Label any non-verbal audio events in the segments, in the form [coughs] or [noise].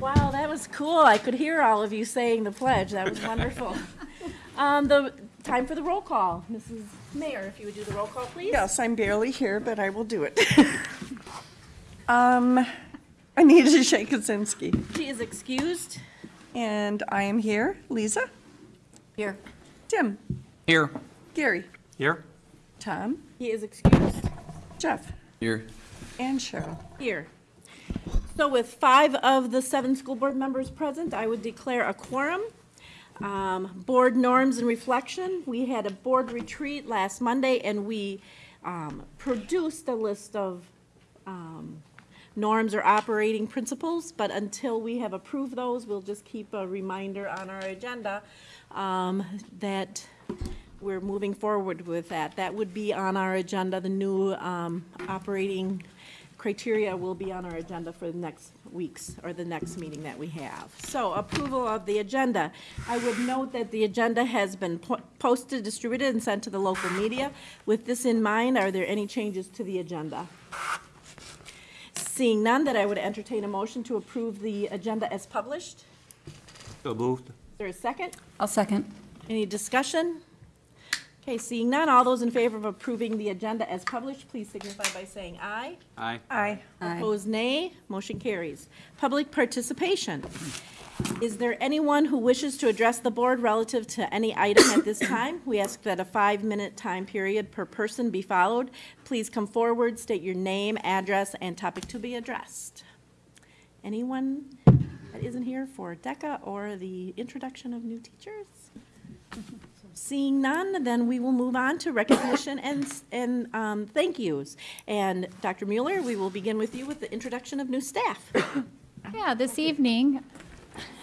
Wow, that was cool. I could hear all of you saying the pledge. That was wonderful. [laughs] Um, the, time for the roll call. Mrs. Mayor, if you would do the roll call, please. Yes, I'm barely here, but I will do it. [laughs] Um, Anita Shakosinski, She is excused. and I am here. Lisa? Here. Tim? Here. Gary? Here. Tom? He is excused. Jeff? Here. And Cheryl. Here. So with five of the seven school board members present, I would declare a quorum. Um, Board norms and reflection, we had a board retreat last Monday, and we um, produced a list of um, norms or operating principles, but until we have approved those, we'll just keep a reminder on our agenda um, that we're moving forward with that. That would be on our agenda, the new um, operating criteria will be on our agenda for the next weeks, or the next meeting that we have. So approval of the agenda. I would note that the agenda has been po- posted, distributed, and sent to the local media. With this in mind, are there any changes to the agenda? Seeing none, that I would entertain a motion to approve the agenda as published. So moved. Is there a second? I'll second. Any discussion? Okay, seeing none, all those in favor of approving the agenda as published, please signify by saying aye. Aye. Aye. Opposed, nay. Motion carries. Public participation. Is there anyone who wishes to address the board relative to any item at this time? We ask that a five-minute time period per person be followed. Please come forward, state your name, address, and topic to be addressed. Anyone that isn't here for DECA or the introduction of new teachers? Seeing none, then we will move on to recognition and, and um, thank yous. And Dr. Mueller, we will begin with you with the introduction of new staff. Yeah, this evening,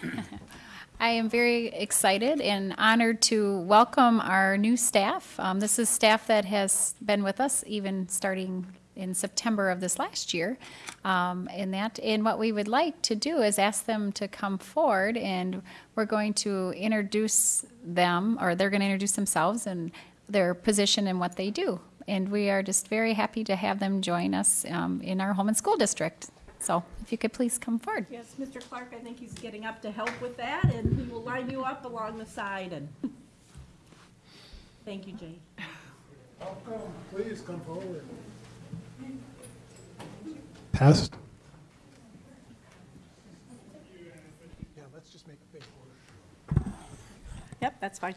[laughs] I am very excited and honored to welcome our new staff. Um, this is staff that has been with us even starting in September of this last year. Um, and that, and what we would like to do is ask them to come forward and we're going to introduce them, or they're going to introduce themselves and their position and what they do. And we are just very happy to have them join us um, in our home and school district. So if you could please come forward. Yes, Mr. Clark, I think he's getting up to help with that, and he will line you up along the side and. [laughs] Thank you, Jay. Welcome, please come forward. Test. Yeah, let's just make a big one. Yep, that's fine.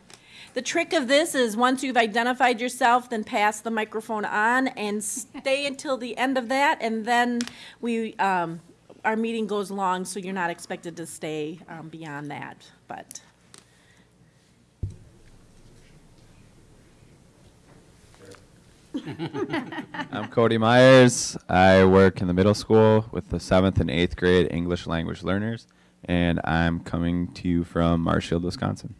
The trick of this is, once you've identified yourself, then pass the microphone on and stay until the end of that, and then we, um, our meeting goes long, so you're not expected to stay, um, beyond that, but. [laughs] I'm Cody Myers. I work in the middle school with the seventh and eighth grade English language learners, and I'm coming to you from Marshfield, Wisconsin.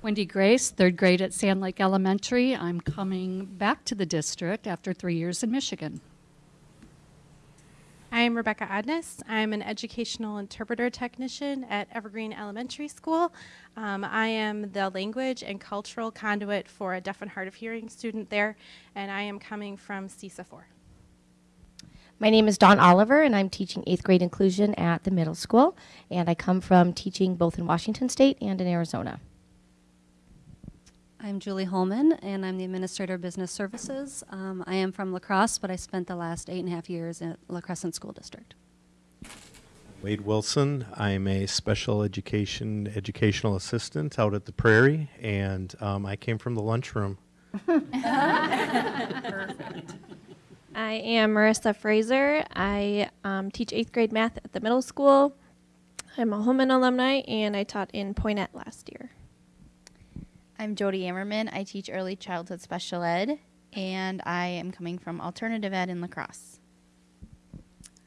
Wendy Grace, third grade at Sand Lake Elementary. I'm coming back to the district after three years in Michigan. I'm Rebecca Adnes. I'm an educational interpreter technician at Evergreen Elementary School. Um, I am the language and cultural conduit for a deaf and hard of hearing student there, and I am coming from CESA 4. My name is Dawn Oliver, and I'm teaching eighth grade inclusion at the middle school. And I come from teaching both in Washington State and in Arizona. I'm Julie Holman, and I'm the Administrator of Business Services. Um, I am from La Crosse, but I spent the last eight and a half years at La Crescent School District. Wade Wilson. I'm a special education educational assistant out at the Prairie, and um, I came from the lunchroom. [laughs] Perfect. I am Marissa Fraser. I um, teach eighth grade math at the middle school. I'm a Holmen alumni, and I taught in Poinet last year. I'm Jody Ammerman. I teach early childhood special ed, and I am coming from alternative ed in La Crosse.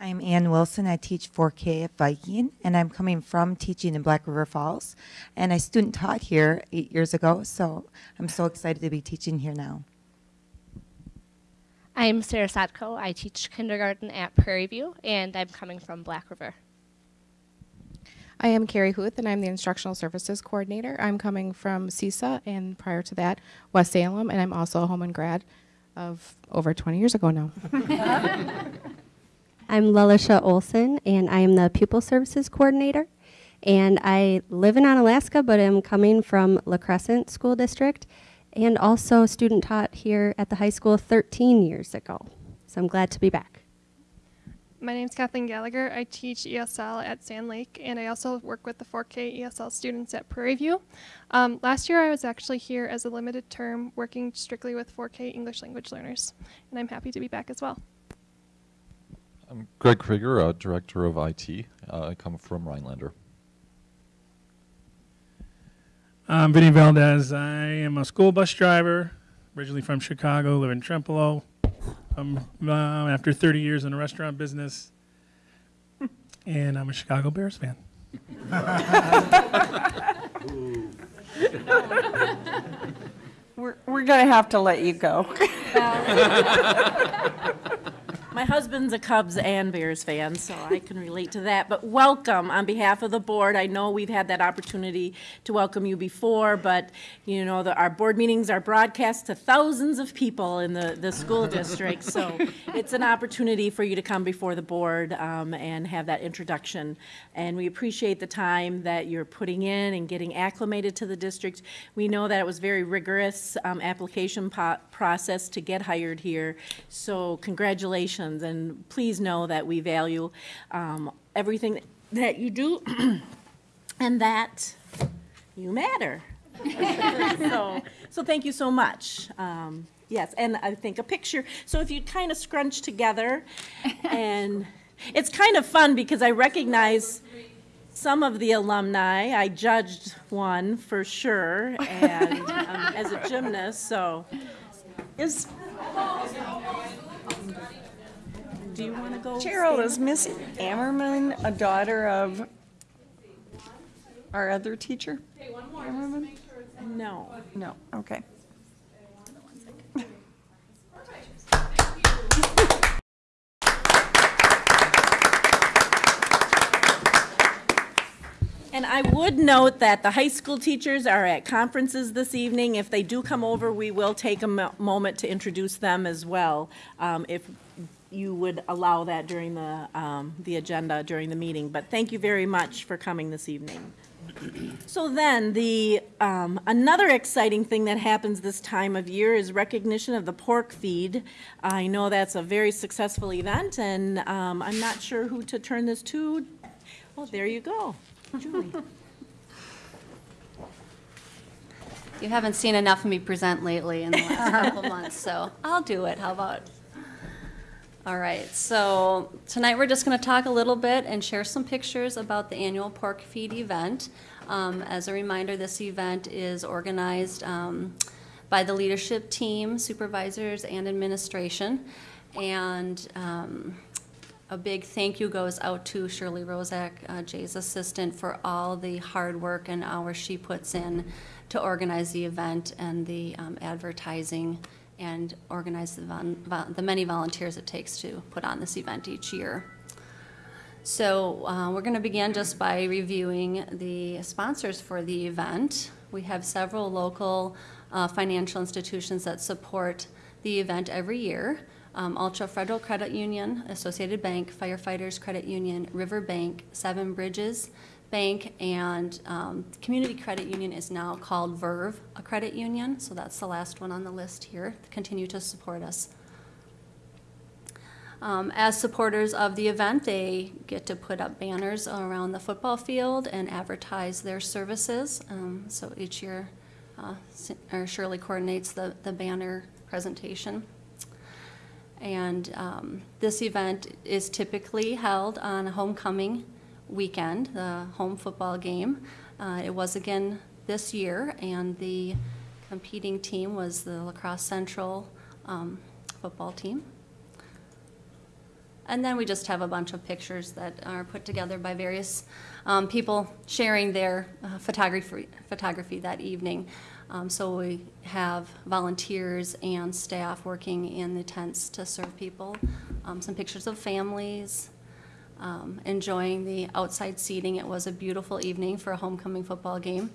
I'm Ann Wilson. I teach 4K at Viking, and I'm coming from teaching in Black River Falls. And I student taught here eight years ago, so I'm so excited to be teaching here now. I'm Sarah Sadko. I teach kindergarten at Prairie View, and I'm coming from Black River. I am Carrie Huth, and I'm the Instructional Services Coordinator. I'm coming from CESA, and prior to that, West Salem, and I'm also a Holmen grad of over 20 years ago now. [laughs] I'm Lelisha Olson, and I am the Pupil Services Coordinator. And I live in Alaska, but I'm coming from La Crescent School District, and also student taught here at the high school 13 years ago. So I'm glad to be back. My name is Kathleen Gallagher. I teach ESL at Sand Lake, and I also work with the 4K ESL students at Prairie View. Um, last year, I was actually here as a limited term, working strictly with 4K English language learners, and I'm happy to be back as well. I'm Greg Krieger, uh, Director of IT. Uh, I come from Rhinelander. I'm Vinny Valdez. I am a school bus driver, originally from Chicago, live in Trempealeau. I'm uh, after 30 years in the restaurant business, and I'm a Chicago Bears fan. We're, we're going to have to let you go. [laughs] My husband's a Cubs and Bears fan, so I can relate to that. But welcome on behalf of the board. I know we've had that opportunity to welcome you before, but you know, the, our board meetings are broadcast to thousands of people in the, the school district. So it's an opportunity for you to come before the board um, and have that introduction. And we appreciate the time that you're putting in and getting acclimated to the district. We know that it was very rigorous um, application process to get hired here. So congratulations, and please know that we value um, everything that you do [clears throat] and that you matter. [laughs] so, so thank you so much. Um, yes, and I think a picture. So if you kind of scrunch together, and [laughs] it's kind of fun because I recognize some of the alumni. I judged one for sure, and um, as a gymnast, so is. Do you want to go? Cheryl, is Miss Ammerman a daughter of our other teacher? Ammerman? No. No, okay. And I would note that the high school teachers are at conferences this evening. If they do come over, we will take a mo- moment to introduce them as well, um, if you would allow that during the, um, the agenda during the meeting. But thank you very much for coming this evening. So then, the, um, another exciting thing that happens this time of year is recognition of the pork feed. I know that's a very successful event, and um, I'm not sure who to turn this to. Oh, there you go. Julie. [laughs] You haven't seen enough of me present lately in the last [laughs] couple months, so I'll do it. How about? All right, so tonight we're just going to talk a little bit and share some pictures about the annual pork feed event. Um, as a reminder, this event is organized um, by the leadership team, supervisors, and administration. And um, a big thank you goes out to Shirley Rozak, uh, Jay's assistant, for all the hard work and hours she puts in to organize the event and the um, advertising and organize the, the many volunteers it takes to put on this event each year. So uh, we're going to begin just by reviewing the sponsors for the event. We have several local uh, financial institutions that support the event every year. Um, Altra Federal Credit Union, Associated Bank, Firefighters Credit Union, River Bank, Seven Bridges Bank, and um, Community Credit Union is now called Verve, a credit union. So that's the last one on the list here. Continue to support us. Um, as supporters of the event, they get to put up banners around the football field and advertise their services. Um, so each year, uh, Shirley coordinates the, the banner presentation. And um, this event is typically held on homecoming weekend, the home football game. Uh, it was again this year, and the competing team was the La Crosse Central um, football team. And then we just have a bunch of pictures that are put together by various um, people sharing their uh, photography, photography that evening. Um, so we have volunteers and staff working in the tents to serve people. Um, some pictures of families um, enjoying the outside seating. It was a beautiful evening for a homecoming football game.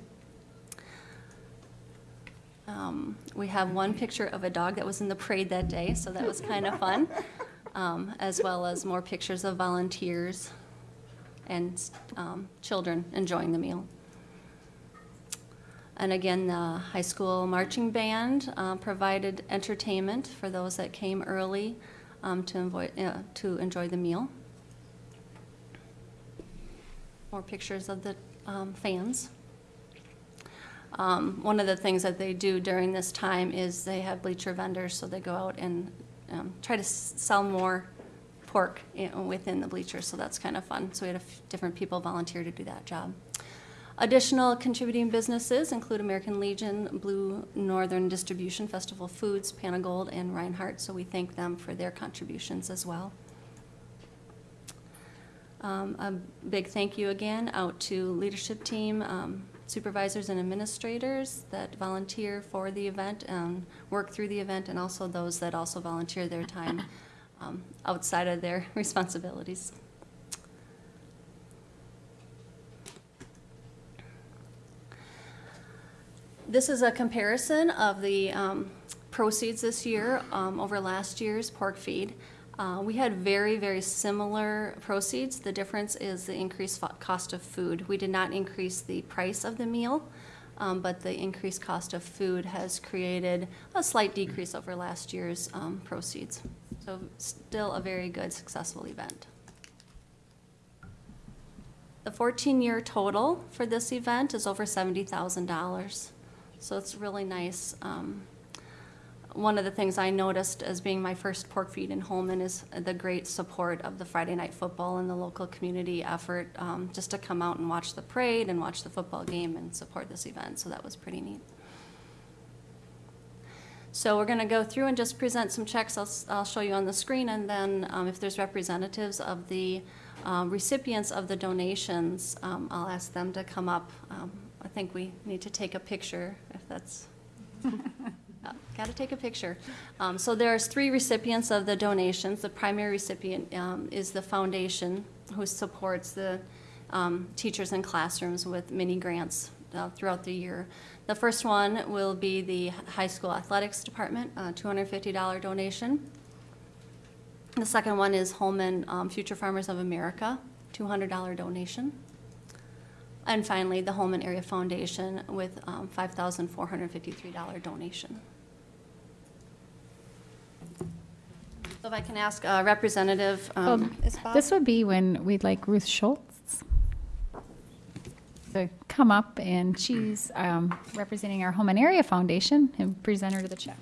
Um, we have one picture of a dog that was in the parade that day, so that was kind of fun. [laughs] um, as well as more pictures of volunteers and um, children enjoying the meal. And again, the high school marching band uh, provided entertainment for those that came early um, to, enjoy, uh, to enjoy the meal. More pictures of the um, fans. Um, one of the things that they do during this time is they have bleacher vendors, so they go out and um, try to sell more pork i- within the bleachers, so that's kind of fun. So we had different people volunteer to do that job. Additional contributing businesses include American Legion, Blue Northern Distribution, Festival Foods, Pan-O-Gold, and Reinhart, so we thank them for their contributions as well. Um, A big thank you again out to leadership team, um, supervisors and administrators that volunteer for the event and work through the event, and also those that also volunteer their time [laughs] um, outside of their [laughs] responsibilities. This is a comparison of the um, proceeds this year um, over last year's pork feed. Uh, We had very, very similar proceeds. The difference is the increased cost of food. We did not increase the price of the meal, um, but the increased cost of food has created a slight decrease over last year's um, proceeds. So still a very good, successful event. The 14-year total for this event is over $70,000. So it's really nice. Um, One of the things I noticed as being my first pork feed in Holmen is the great support of the Friday Night Football and the local community effort, um, just to come out and watch the parade and watch the football game and support this event, so that was pretty neat. So we're going to go through and just present some checks I'll, I'll show you on the screen, and then um, if there's representatives of the um, recipients of the donations, um, I'll ask them to come up. Um, I think we need to take a picture, if that's, [laughs] got to take a picture. Um, So there's three recipients of the donations. The primary recipient um, is the foundation, who supports the um, teachers in classrooms with mini grants uh, throughout the year. The first one will be the high school athletics department, a $250 donation. The second one is Holmen um, Future Farmers of America, $200 donation. And finally, the Holmen Area Foundation with um, $5,453 donation. So if I can ask a representative, um, Um, is Bob? This would be when we'd like Ruth Schultz to come up, and she's um, representing our Holmen Area Foundation, and present her to the check.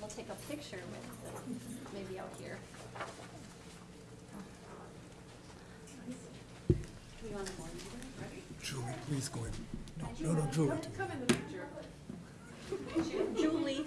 We'll take a picture with, them, maybe out here. We want more, right? Julie, please go in. No, no, no, Julie. picture. Julie.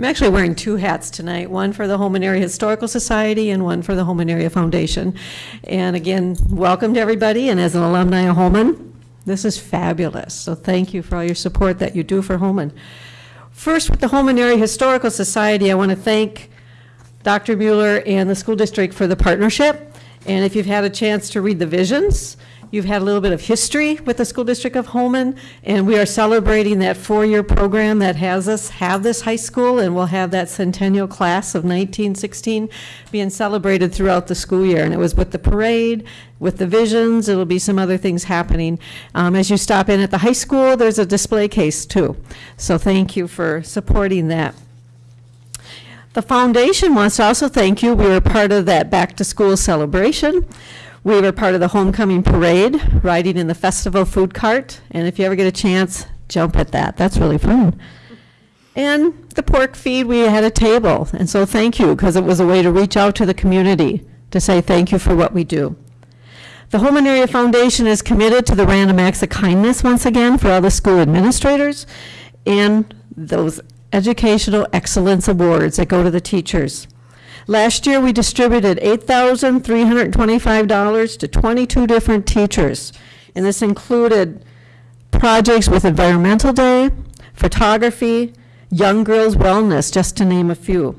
I'm actually wearing two hats tonight, one for the Holmen Area Historical Society and one for the Holmen Area Foundation. And again, welcome to everybody, and as an alumni of Holmen, this is fabulous. So thank you for all your support that you do for Holmen. First, with the Holmen Area Historical Society, I want to thank Dr. Mueller and the school district for the partnership. And if you've had a chance to read the visions, you've had a little bit of history with the school district of Holmen, and we are celebrating that four-year program that has us have this high school, and we'll have that centennial class of 1916 being celebrated throughout the school year. And it was with the parade, with the visions, it'll be some other things happening. Um, as you stop in at the high school, there's a display case too. So thank you for supporting that. The foundation wants to also thank you. We were part of that back-to-school celebration. We were part of the homecoming parade, riding in the festival food cart. And if you ever get a chance, jump at that. That's really fun. And the pork feed, we had a table. And so thank you, because it was a way to reach out to the community to say thank you for what we do. The Holmen Area Foundation is committed to the random acts of kindness once again for all the school administrators and those educational excellence awards that go to the teachers. Last year, we distributed $8,325 to 22 different teachers, and this included projects with Environmental Day, photography, Young Girls Wellness, just to name a few.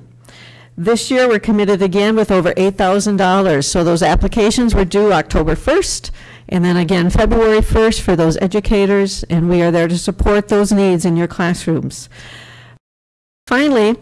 This year, we're committed again with over $8,000, so those applications were due October 1st, and then again February 1st for those educators, and we are there to support those needs in your classrooms. Finally,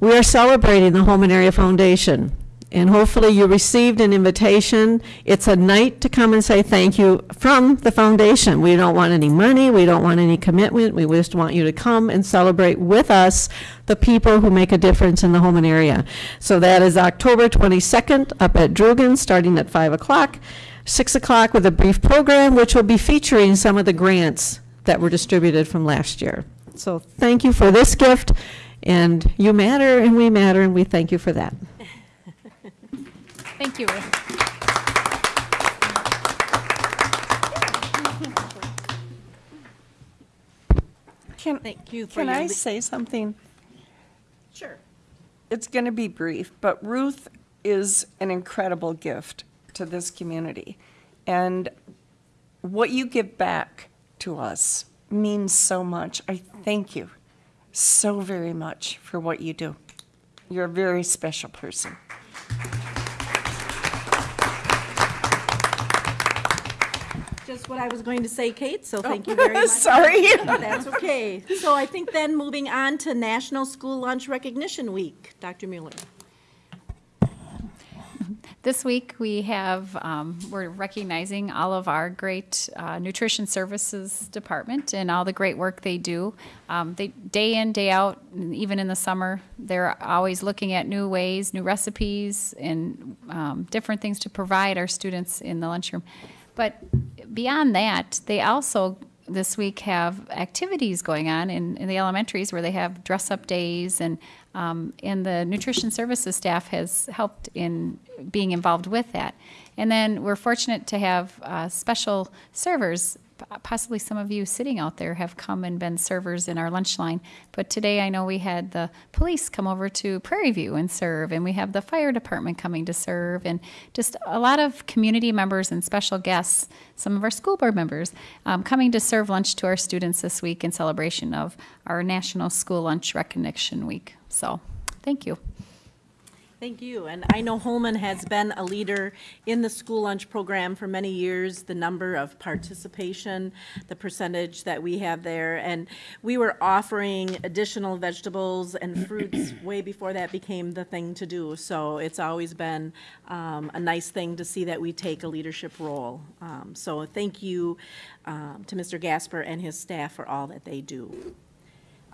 we are celebrating the Holmen Area Foundation, and hopefully you received an invitation. It's a night to come and say thank you from the foundation. We don't want any money, we don't want any commitment, we just want you to come and celebrate with us the people who make a difference in the Holmen area. So that is October 22nd up at Drugan, starting at 5 o'clock, 6 o'clock with a brief program, which will be featuring some of the grants that were distributed from last year. So thank you for this gift, and you matter, and we matter, and we thank you for that. Thank you, Ruth. Can, Thank you for can I say something? Sure. It's going to be brief, but Ruth is an incredible gift to this community. And what you give back to us means so much. I thank you so very much for what you do. You're a very special person. Just what I was going to say, Kate, so thank you oh, very much. [laughs] Sorry. That's okay. So I think then moving on to National School Lunch Recognition Week. Dr. Mueller. This week, we have, um, we're recognizing all of our great uh, nutrition services department and all the great work they do. Um, they, day in, day out, even in the summer, they're always looking at new ways, new recipes, and um, different things to provide our students in the lunchroom. But beyond that, they also this week have activities going on in, in the elementaries where they have dress up days and um, and the nutrition services staff has helped in being involved with that. And then we're fortunate to have uh, special servers. Possibly some of you sitting out there have come and been servers in our lunch line. But today I know we had the police come over to Prairie View and serve, and we have the fire department coming to serve, and just a lot of community members and special guests, some of our school board members, um, coming to serve lunch to our students this week in celebration of our National School Lunch Recognition Week. So, thank you. Thank you. And I know Holmen has been a leader in the school lunch program for many years, the number of participation, the percentage that we have there. And we were offering additional vegetables and fruits [clears throat] way before that became the thing to do. So it's always been um, a nice thing to see that we take a leadership role. Um, So thank you um, to Mr. Gasper and his staff for all that they do.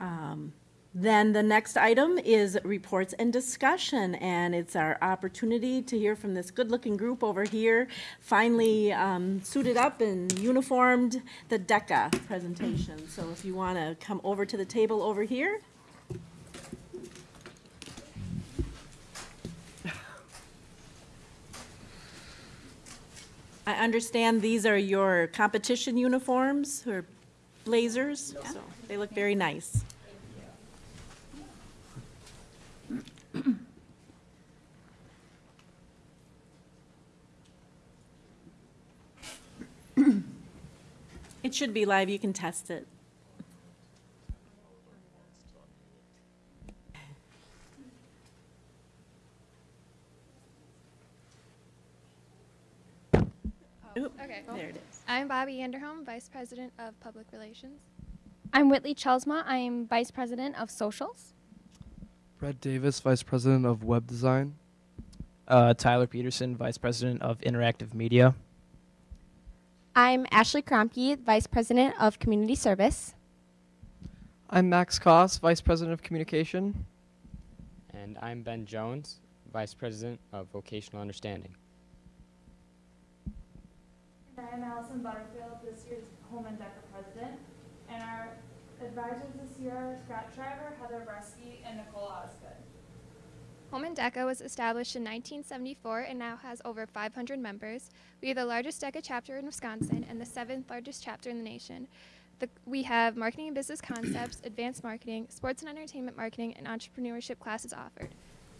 Um, Then the next item is reports and discussion, and it's our opportunity to hear from this good-looking group over here, finally um, suited up and uniformed, the DECA presentation. So if you want to come over to the table over here. I understand these are your competition uniforms, or blazers, so they look very nice. It should be live, you can test it. Oop, Okay. There it is. I'm Bobby Anderholm, Vice President of Public Relations. I'm Whitley Chelsma. I am Vice President of Socials. Brett Davis, Vice President of Web Design. Uh, Tyler Peterson, Vice President of Interactive Media. I'm Ashley Kromke, Vice President of Community Service. I'm Max Koss, Vice President of Communication. And I'm Ben Jones, Vice President of Vocational Understanding. And I am Allison Butterfield, this year's Holmen DECA President. And our advisors this year are Scott Shriver, Heather Bresky, and Nicole Osgood. Holmen DECA was established in 1974 and now has over 500 members. We are the largest DECA chapter in Wisconsin and the seventh largest chapter in the nation. The, we have marketing and business concepts, [clears throat] advanced marketing, sports and entertainment marketing, and entrepreneurship classes offered.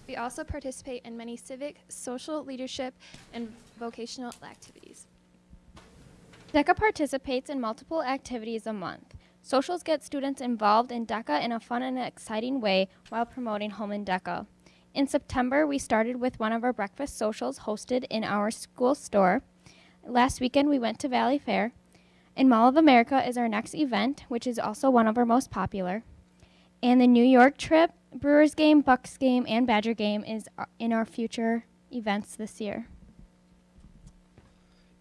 We also participate in many civic, social leadership, and vocational activities. DECA participates in multiple activities a month. Socials get students involved in DECA in a fun and exciting way while promoting Holmen DECA. In September, we started with one of our breakfast socials hosted in our school store. Last weekend, we went to Valleyfair. And Mall of America is our next event, which is also one of our most popular. And the New York trip, Brewers game, Bucks game, and Badger game is uh, in our future events this year.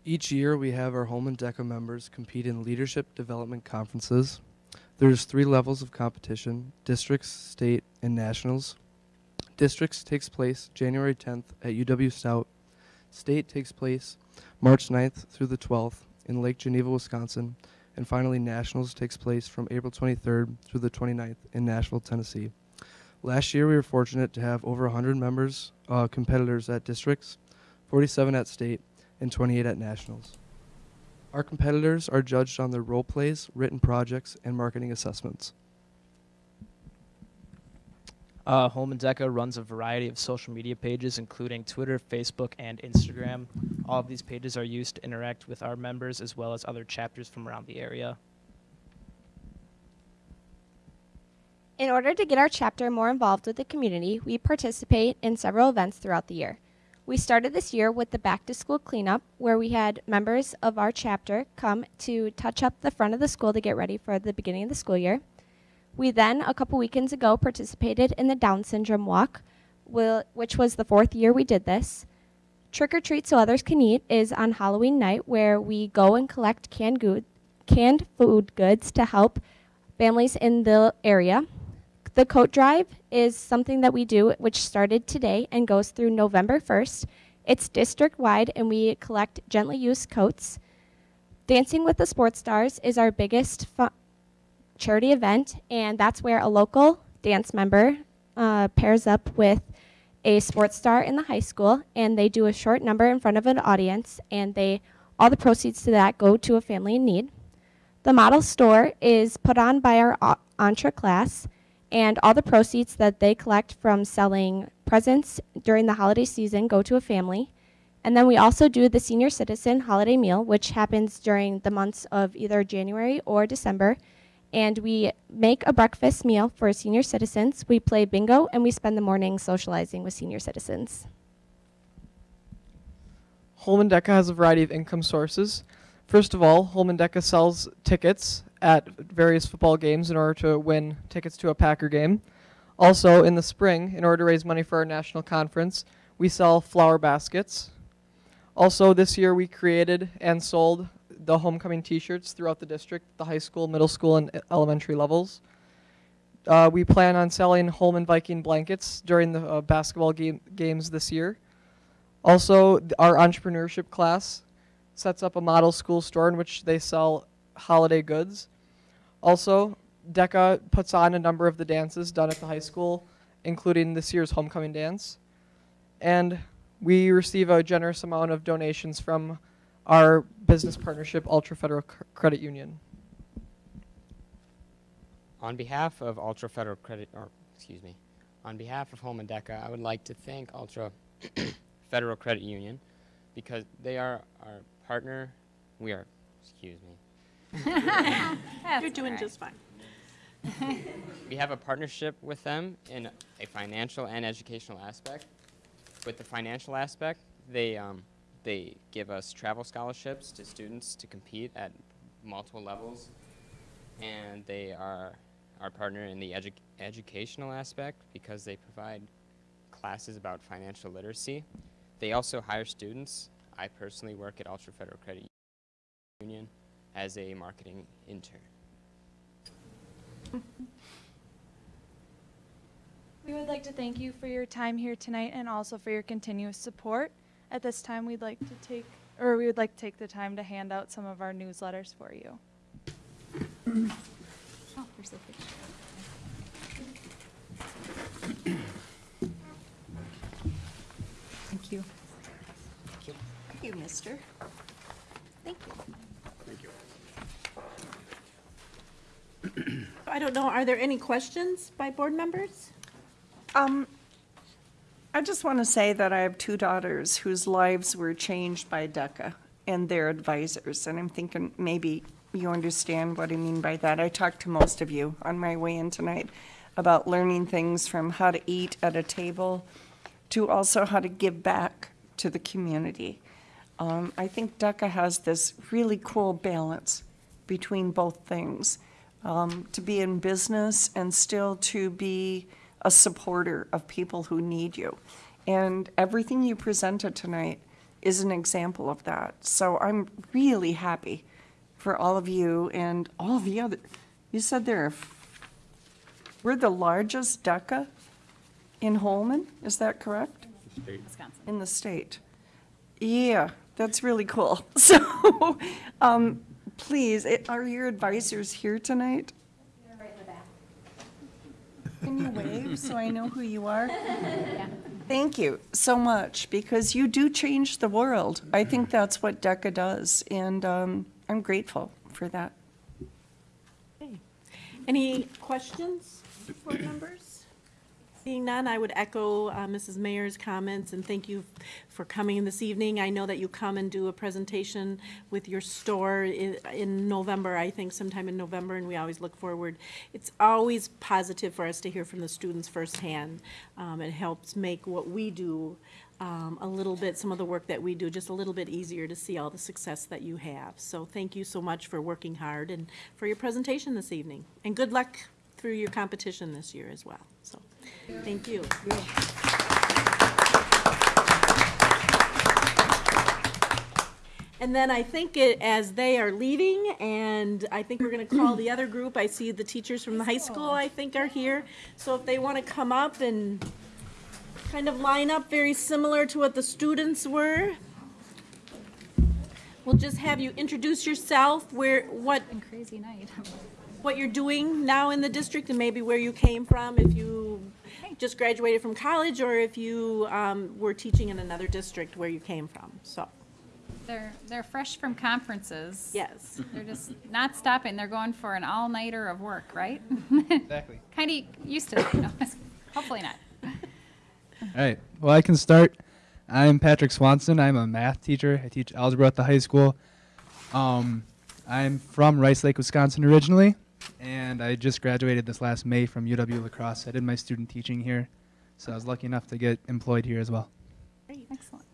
Each year, we have our Holmen DECA members compete in leadership development conferences. There's three levels of competition districts, state, and nationals. Districts takes place January 10th at UW Stout. State takes place March 9th through the 12th in Lake Geneva, Wisconsin. And finally, Nationals takes place from April 23rd through the 29th in Nashville, Tennessee. Last year, we were fortunate to have over 100 members, uh, competitors at districts, 47 at state, and 28 at nationals. Our competitors are judged on their role plays, written projects, and marketing assessments. Uh, Holmen DECA runs a variety of social media pages, including Twitter, Facebook, and Instagram. All of these pages are used to interact with our members as well as other chapters from around the area. In order to get our chapter more involved with the community, we participate in several events throughout the year. We started this year with the back to school cleanup, where we had members of our chapter come to touch up the front of the school to get ready for the beginning of the school year. We then, a couple weekends ago, participated in the Down Syndrome Walk, which was the fourth year we did this. Trick or Treat So Others Can Eat is on Halloween night, where we go and collect canned, good, canned food goods to help families in the area. The coat drive is something that we do, which started today and goes through November 1st. It's district wide, and we collect gently used coats. Dancing with the Sports Stars is our biggest charity event, and that's where a local dance member uh, pairs up with a sports star in the high school, and they do a short number in front of an audience, and they all the proceeds to that go to a family in need. The model store is put on by our Entre class, and all the proceeds that they collect from selling presents during the holiday season go to a family. And then we also do the senior citizen holiday meal, which happens during the months of either January or December. And we make a breakfast meal for senior citizens. We play bingo and we spend the morning socializing with senior citizens. Holmen DECA has a variety of income sources. First of all, Holmen DECA sells tickets at various football games in order to win tickets to a Packer game. Also, in the spring, in order to raise money for our national conference, we sell flower baskets. Also, this year we created and sold the homecoming T-shirts throughout the district, the high school, middle school, and elementary levels. Uh, we plan on selling Holmen Viking blankets during the uh, basketball game, games this year. Also, our entrepreneurship class sets up a model school store in which they sell holiday goods. Also, DECA puts on a number of the dances done at the high school, including this year's homecoming dance. And we receive a generous amount of donations from our business partnership, Altra Federal C- Credit Union. On behalf of Altra Federal Credit, or excuse me, on behalf of Holmen DECA, I would like to thank Altra [coughs] Federal Credit Union because they are our partner. We are, excuse me. [laughs] You're doing just fine. [laughs] we have a partnership with them in a financial and educational aspect. With the financial aspect, they um, they give us travel scholarships to students to compete at multiple levels, and they are our partner in the edu- educational aspect because they provide classes about financial literacy. They also hire students. I personally work at Altra Federal Credit Union as a marketing intern. We would like to thank you for your time here tonight and also for your continuous support. At this time, we'd like to take, or we would like to take the time to hand out some of our newsletters for you. Oh, picture. Thank you. Thank you. Thank you, mister. Thank you. Thank you. I don't know, are there any questions by board members? Um, I just want to say that I have two daughters whose lives were changed by DECA and their advisors, and I'm thinking maybe you understand what I mean by that. I talked to most of you on my way in tonight about learning things from how to eat at a table to also how to give back to the community. Um, I think DECA has this really cool balance between both things. Um, to be in business and still to be a supporter of people who need you. And everything you presented tonight is an example of that. So I'm really happy for all of you and all the other, you said there, we're the largest DECA in Holmen, is that correct? Wisconsin. In the state. Yeah, that's really cool. [laughs] So, um, please, it- are your advisors here tonight? Can you wave so I know who you are? [laughs] Thank you so much, because you do change the world. I think that's what DECA does, and um, I'm grateful for that. Any questions, board members? Seeing none, I would echo uh, Mrs. Mayer's comments and thank you for coming this evening. I know that you come and do a presentation with your store in, in November, I think sometime in November, and we always look forward. It's always positive for us to hear from the students firsthand. Um, It helps make what we do um, a little bit, some of the work that we do, just a little bit easier to see all the success that you have. So thank you so much for working hard and for your presentation this evening. And good luck through your competition this year as well. So, thank you. And then I think it, as they are leaving, and I think we're gonna call the other group, I see the teachers from the high school, I think, are here. So if they wanna come up and kind of line up very similar to what the students were. We'll just have you introduce yourself, where, what, Crazy night. [laughs] what you're doing now in the district and maybe where you came from, if you just graduated from college or if you um, were teaching in another district where you came from, so. They're, they're fresh from conferences. Yes. They're just not stopping. They're going for an all-nighter of work, right? Exactly. [laughs] Kind of used to that, you know. [laughs] Hopefully not. All right. Well, I can start. I'm Patrick Swanson. I'm a math teacher. I teach algebra at the high school. Um, I'm from Rice Lake, Wisconsin originally, and I just graduated this last May from UW La Crosse. I did my student teaching here, so I was lucky enough to get employed here as well. Great, Excellent.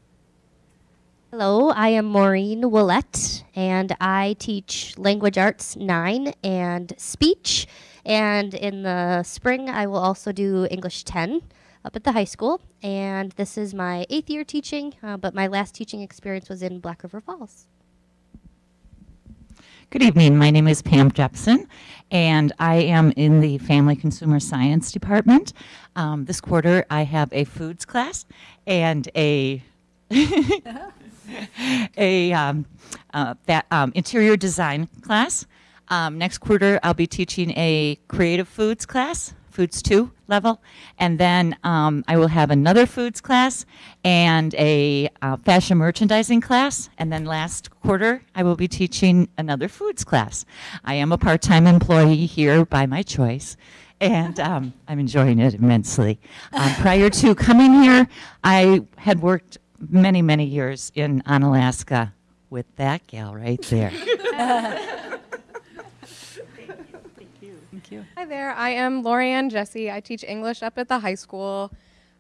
Hello, I am Maureen Willette, and I teach Language Arts 9 and Speech. And in the spring, I will also do English 10 up at the high school. And this is my eighth year teaching, uh, but my last teaching experience was in Black River Falls. Good evening. My name is Pam Jepson, and I am in the Family Consumer Science Department. Um, this quarter, I have a foods class and a [laughs] a um, uh, that, um, interior design class. Um, next quarter, I'll be teaching a creative foods class, foods two level, and then um, I will have another foods class and a uh, fashion merchandising class. And then last quarter, I will be teaching another foods class. I am a part-time employee here by my choice. And um, I'm enjoying it immensely. Um, prior to coming here, I had worked many, many years in Onalaska with that gal right there. [laughs] Thank you. Hi there, I am Lorianne Jesse. I teach English up at the high school.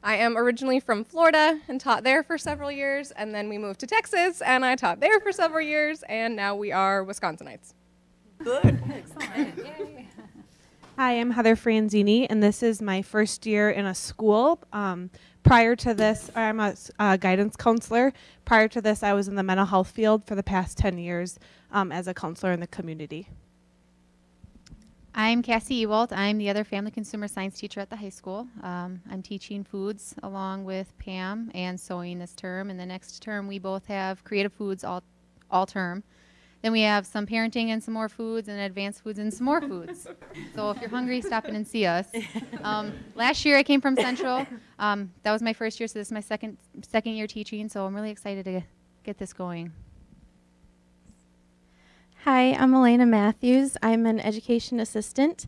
I am originally from Florida and taught there for several years, and then we moved to Texas and I taught there for several years, and now we are Wisconsinites. Good. Excellent. Yay. [laughs] Hi, I'm Heather Franzini, and this is my first year in a school. Um, prior to this, I'm a uh, guidance counselor. Prior to this, I was in the mental health field for the past 10 years um, as a counselor in the community. I'm Cassie Ewald. I'm the other family consumer science teacher at the high school. Um, I'm teaching foods along with Pam and sewing this term. And the next term, we both have creative foods all, all term. Then we have some parenting and some more foods, and advanced foods and some more foods. [laughs] so if you're hungry, stop in and see us. Um, last year, I came from Central. Um, that was my first year, so this is my second second year teaching. So I'm really excited to get this going. Hi, I'm Elena Matthews. I'm an education assistant.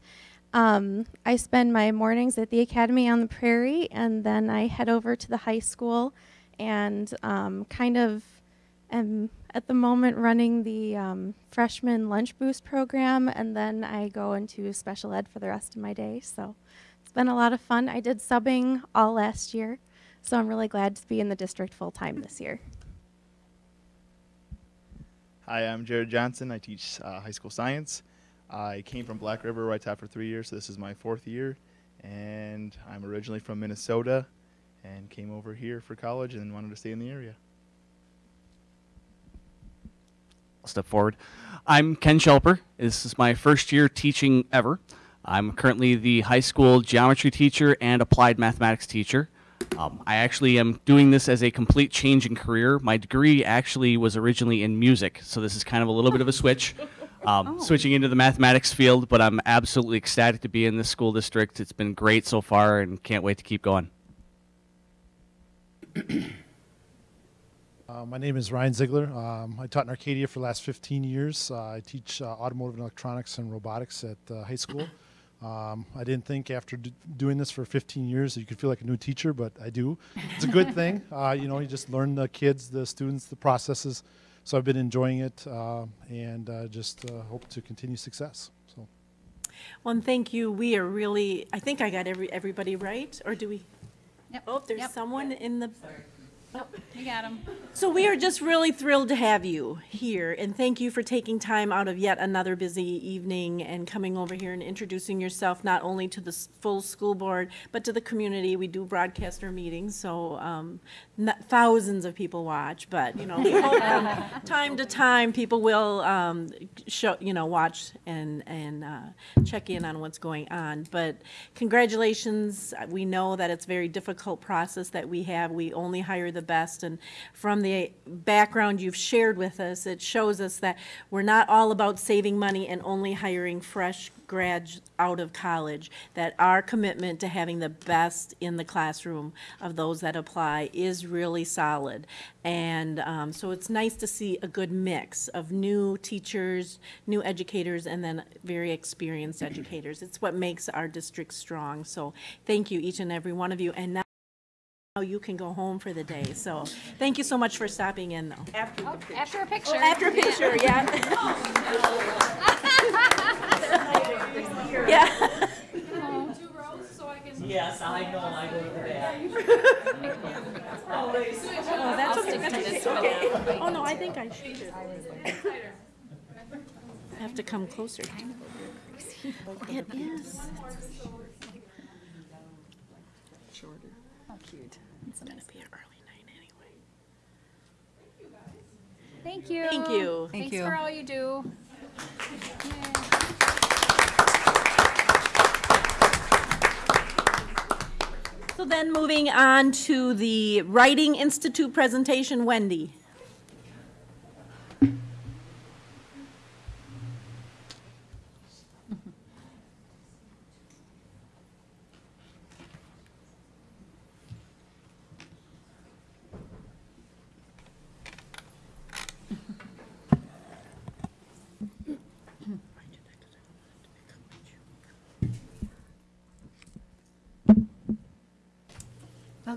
Um, I spend my mornings at the Academy on the Prairie, and then I head over to the high school and um, kind of am at the moment running the um, freshman lunch boost program, and then I go into special ed for the rest of my day. So it's been a lot of fun. I did subbing all last year, so I'm really glad to be in the district full time this year. Hi, I'm Jared Johnson. I teach uh, high school science. I came from Black River, where I taught for three years, so this is my fourth year. And I'm originally from Minnesota and came over here for college and wanted to stay in the area. I'll step forward. I'm Ken Shelper. This is my first year teaching ever. I'm currently the high school geometry teacher and applied mathematics teacher. Um, I actually am doing this as a complete change in career. My degree actually was originally in music, so this is kind of a little bit of a switch. Um, Switching into the mathematics field, but I'm absolutely ecstatic to be in this school district. It's been great so far and can't wait to keep going. Uh, my name is Ryan Ziegler. Um, I taught in Arcadia for the last 15 years. Uh, I teach uh, automotive and electronics and robotics at uh, high school. Um, I didn't think after d- doing this for 15 years that you could feel like a new teacher, but I do. It's a good [laughs] thing. Uh, you know, you just learn the kids, the students, the processes. So I've been enjoying it uh, and uh, just uh, hope to continue success. So. Well, and thank you. We are really, I think I got every, everybody right, or do we? Yep. Oh, there's Yep. someone in the. Nope, you got him. So we are just really thrilled to have you here, and thank you for taking time out of yet another busy evening and coming over here and introducing yourself not only to the full school board, but to the community. We do broadcast our meetings, so um, thousands of people watch, but, you know, [laughs] time to time, people will um, show, you know, watch and, and uh, check in on what's going on. But congratulations, we know that it's a very difficult process that we have. We only hire the best, and from the background you've shared with us, it shows us that we're not all about saving money and only hiring fresh grads out of college, that our commitment to having the best in the classroom of those that apply is really solid. And um, so it's nice to see a good mix of new teachers, new educators, and then very experienced educators. It's what makes our district strong. So thank you, each and every one of you. And now now you can go home for the day. So thank you so much for stopping in, though. After, Oh, After a picture. after a picture, yeah. [laughs] [laughs] [laughs] Yeah. Yes, I know, I go to the back. Oh, that's okay, that's okay, okay. Oh, no, I think I should. I have to come closer. It is. Shorter. Oh, cute. It's gonna be an early night anyway. Thank you. Thank you. Thanks Thank you. for all you do. So then moving on to the Writing Institute presentation, Wendy.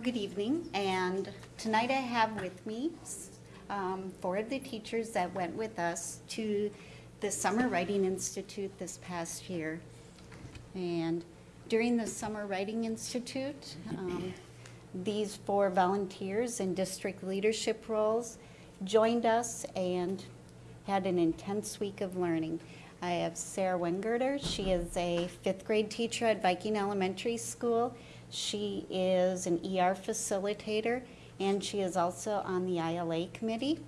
Good evening, and tonight I have with me um, four of the teachers that went with us to the Summer Writing Institute this past year. And during the Summer Writing Institute, um, these four volunteers in district leadership roles joined us and had an intense week of learning. I have Sarah Wengerter. She is a fifth grade teacher at Viking Elementary School. She is an ER facilitator and she is also on the ILA committee.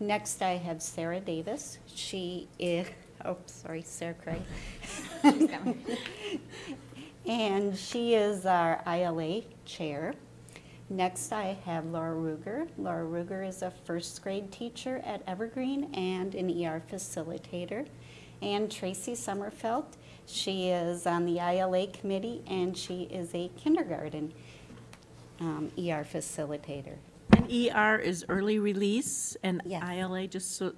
Next, I have Sarah Davis. She is, oh, sorry, Sarah Craig. and she is our ILA chair. Next, I have Laura Ruger. Laura Ruger is a first grade teacher at Evergreen and an ER facilitator. And Tracy Sommerfeld, she is on the ILA committee and she is a kindergarten um, ER facilitator. And ER is early release and ILA just so.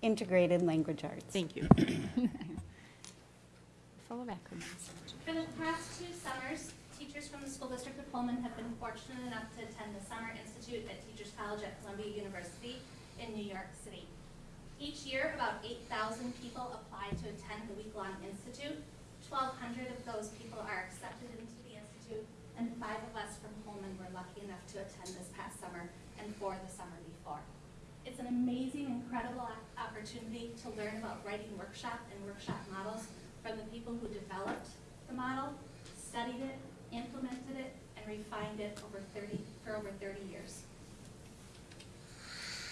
Integrated language arts. Thank you. Full of acronyms. For the past two summers, teachers from the school district of Holmen have been fortunate enough to attend the Summer Institute at Teachers College at Columbia University in New York City. Each year, about 8,000 people apply to attend the week-long institute. 1,200 of those people are accepted into the institute, and five of us from Holmen were lucky enough to attend this past summer and for the summer before. It's an amazing, incredible opportunity to learn about writing workshop and workshop models from the people who developed the model, studied it, implemented it, and refined it over 30, for over 30 years.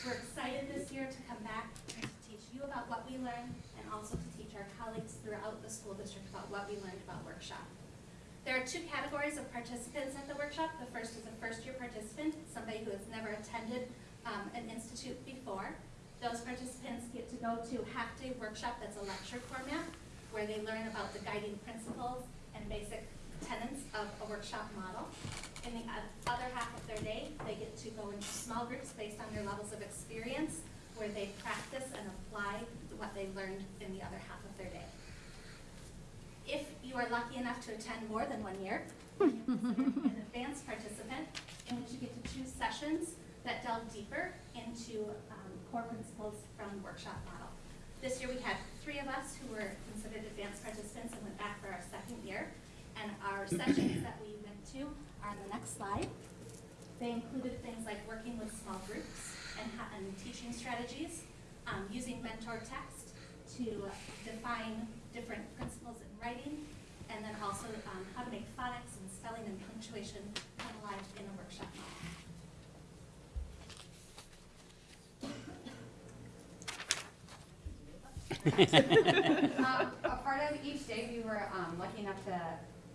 We're excited this year to come back and to teach you about what we learned and also to teach our colleagues throughout the school district about what we learned about workshop. There are two categories of participants at the workshop. The first is a first-year participant, somebody who has never attended um, an institute before. Those participants get to go to half-day workshop that's a lecture format, where they learn about the guiding principles and basic tenets of a workshop model. In the other half of their day, they get to go into small groups based on their levels of experience, where they practice and apply what they learned in the other half of their day. If you are lucky enough to attend more than one year, [laughs] you an advanced participant in which you get to choose sessions that delve deeper into um, core principles from the workshop model. This year we had three of us who were considered advanced participants and went back for our second year. And our sessions that we went to are on the next slide. They included things like working with small groups and, and teaching strategies, um, using mentor text to define different principles in writing, and then also um, how to make phonics and spelling and punctuation come alive in a workshop model. [laughs] um, a part of each day, we were um, lucky enough to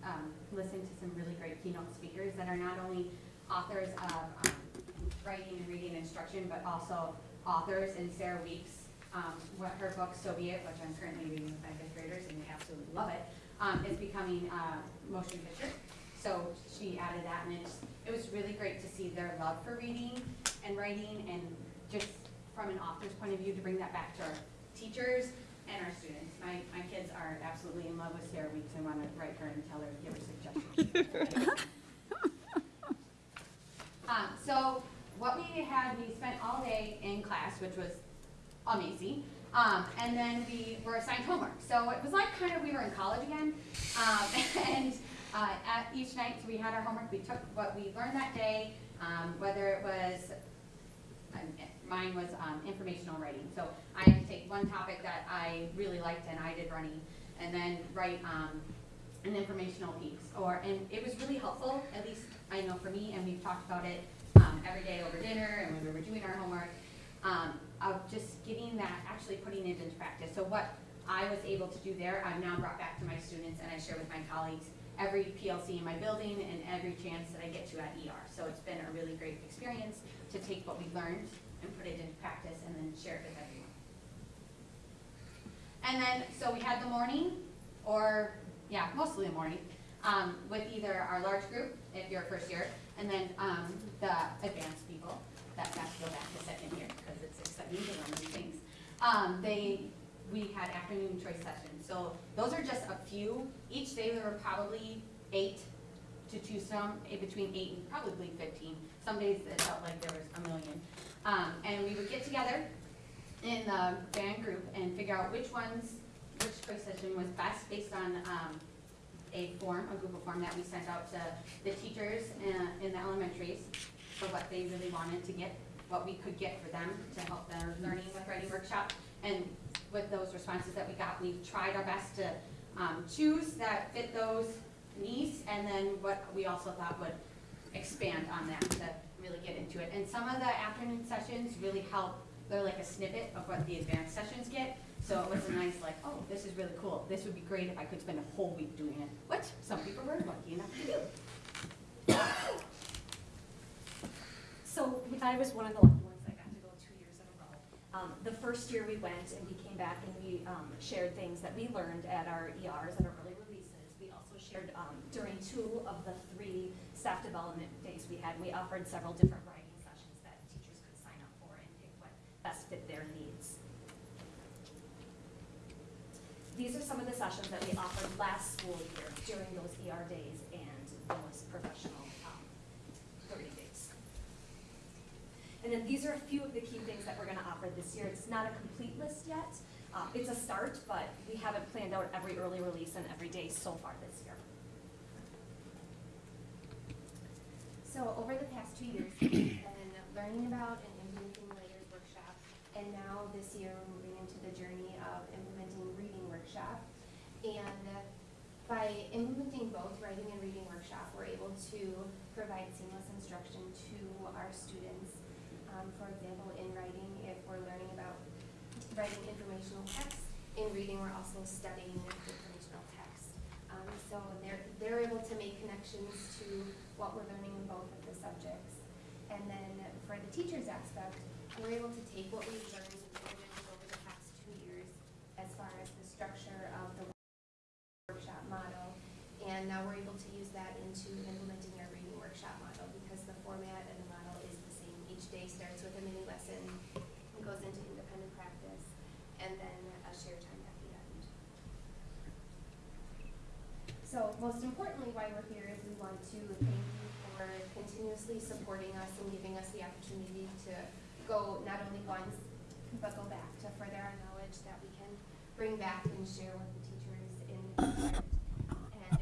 um, listen to some really great keynote speakers that are not only authors of um, writing and reading instruction, but also authors. And Sarah Weeks, um, what her book So B. It, which I'm currently reading with my fifth graders, and they absolutely love it, um, is becoming a motion picture. So she added that, and it was really great to see their love for reading and writing, and just from an author's point of view, to bring that back to our teachers and our students. My, my kids are absolutely in love with Sarah Weeks and want to write her and tell her, give her suggestions. [laughs] um, so what we had, we spent all day in class, which was amazing. Um, and then we were assigned homework. So it was like kind of we were in college again. Um, [laughs] and uh, at each night so we had our homework. We took what we learned that day, um, whether it was mine was um, informational writing. So I had to take one topic that I really liked and I did running, and then write um, an informational piece. Or and it was really helpful. At least I know for me, and we've talked about it um, every day over dinner and when we were doing our homework. Um, of just getting that, actually putting it into practice. So what I was able to do there, I've now brought back to my students and I share with my colleagues every PLC in my building and every chance that I get to at ER. So it's been a really great experience to take what we learned and put it into practice and then share it with everyone. And then, so we had the morning, or, yeah, mostly the morning, um, with either our large group, if you're first year, and then um, the advanced people that have to go back to second year, because it's exciting to learn new things. Um, they, we had afternoon choice sessions, so those are just a few. Each day there were probably eight to choose from, eh, between eight and probably fifteen. Some days it felt like there was a million. Um, and we would get together in the band group and figure out which ones, which session was best based on um, a form, a Google form that we sent out to the teachers in, in the elementaries for what they really wanted to get, what we could get for them to help their learning with writing workshop. And with those responses that we got, we tried our best to um, choose that fit those needs, and then what we also thought would expand on that to really get into it. And some of the afternoon sessions really help, they're like a snippet of what the advanced sessions get. So it was a nice like, oh, this is really cool. This would be great if I could spend a whole week doing it, which some people were lucky enough to do. So I was one of the lucky ones that got to go two years in a row. Um, the first year we went and we came back and we um, shared things that we learned at our ERs and our early releases. We also shared um, during two of the three staff development phase we had. We offered several different writing sessions that teachers could sign up for and pick what best fit their needs. These are some of the sessions that we offered last school year during those ER days and those professional um, 30 days. And then these are a few of the key things that we're going to offer this year. It's not a complete list yet. Uh, it's a start, but we haven't planned out every early release and every day so far this year. So over the past two years, [clears throat] we've been learning about and implementing Writers Workshop, and now this year we're moving into the journey of implementing Reading Workshop. And by implementing both Writing and Reading Workshop, we're able to provide seamless instruction to our students. Um, for example, in writing, if we're learning about writing informational text, in reading, we're also studying informational text. Um, so they're, they're able to make connections to what we're learning in both of the subjects. And then for the teacher's aspect, we're able to take what we've learned over the past two years as far as the structure of the workshop model. And now we're able to use that into implementing our reading workshop model because the format and the model is the same. Each day starts with a mini lesson, and goes into independent practice, and then a share time at the end. So most importantly, why we're here is we want to thank for continuously supporting us and giving us the opportunity to go not only once, but go back to further our knowledge that we can bring back and share with the teachers in the district. And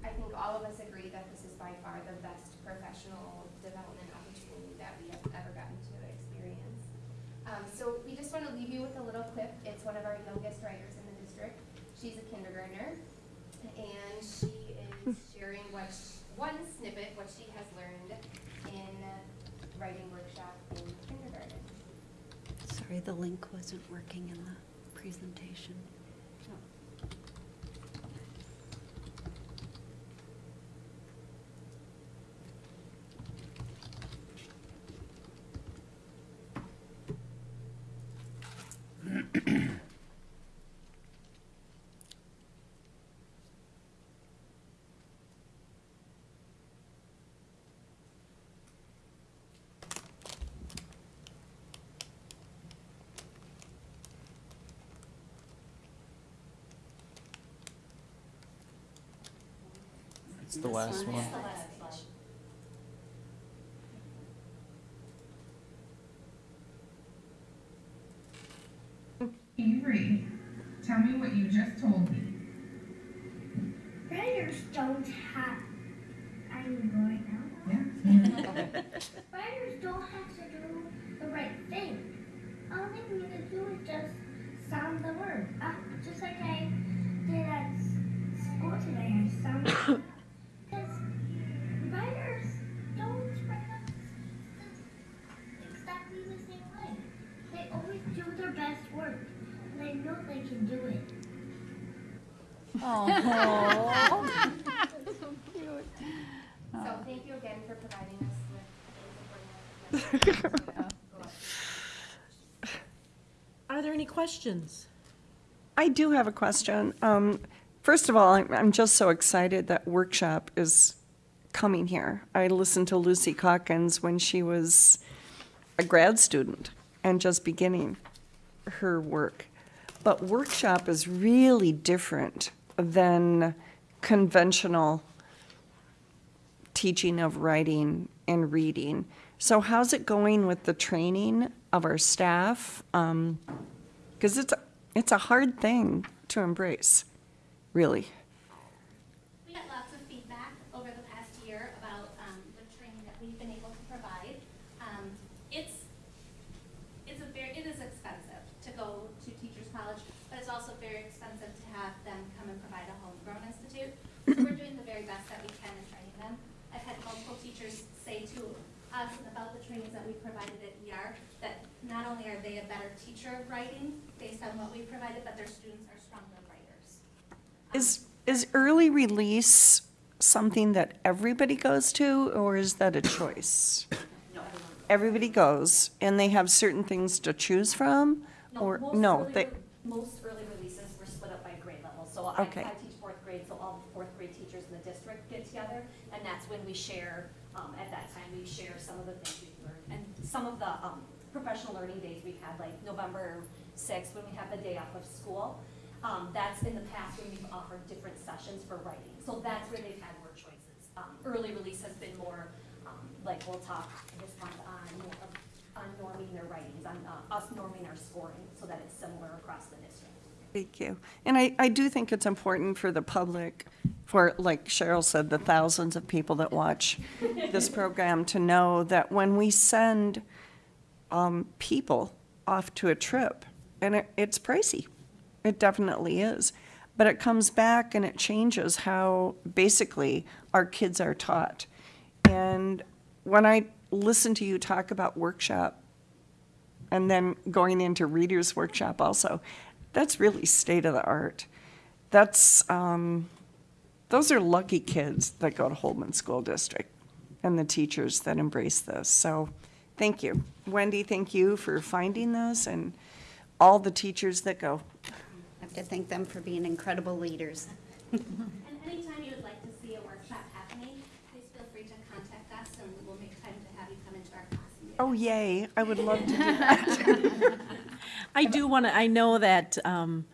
I think all of us agree that this is by far the best professional development opportunity that we have ever gotten to experience. Um, so we just want to leave you with a little clip. It's one of our youngest writers in the district. She's a kindergartner, and she is sharing what sh- one snippet what she has learned in writing workshop in kindergarten. Sorry, the link wasn't working in the presentation. It's the last one. Avery, tell me what you just told me. Writers don't questions? I do have a question. Um, First of all, I'm, I'm just so excited that workshop is coming here. I listened to Lucy Calkins when she was a grad student and just beginning her work. But workshop is really different than conventional teaching of writing and reading. So how's it going with the training of our staff? Because it's, a- it's a hard thing to embrace, really. We got lots of feedback over the past year about um, the training that we've been able to provide. Um, It's, it's a very, it is expensive to go to Teachers College, but it's also very expensive to have them come and provide a homegrown institute. So we're doing the very best that we can in training them. I've had multiple teachers say to us about the trainings that we provided at ER, that not only are they a better teacher of writing based on what we provided, but their students are stronger writers. Is, is early release something that everybody goes to, or is that a choice? Everybody goes, and they have certain things to choose from? Or, most no, early they, Most early releases were split up by grade level, so I, I teach fourth grade, so all the fourth grade teachers in the district get together, and that's when we share, um, at that time, we share some of the things we've learned. And some of the, um, professional learning days we've had, like November sixth, when we have the day off of school, Um, that's in the past when we've offered different sessions for writing. So that's where they've had more choices. Um, early release has been more, um, like we'll talk this month on, on norming their writings, on uh, us norming our scoring so that it's similar across the district. Thank you. And I, I do think it's important for the public, for, like Cheryl said, the thousands of people that watch this [laughs] program to know that when we send um, people off to a trip, and it, it's pricey, it definitely is, but it comes back and it changes how basically our kids are taught. And when I listen to you talk about workshop, and then going into reader's workshop also, that's really state of the art. That's, um, those are lucky kids that go to Holmen School District and the teachers that embrace this. So thank you. Wendy, thank you for finding those and all the teachers that go. I have to thank them for being incredible leaders. [laughs] And anytime you would like to see a workshop happening, please feel free to contact us and we'll make time to have you come into our class. Oh, yay, I would love to do [laughs] that. [laughs] I do want to, I know that um,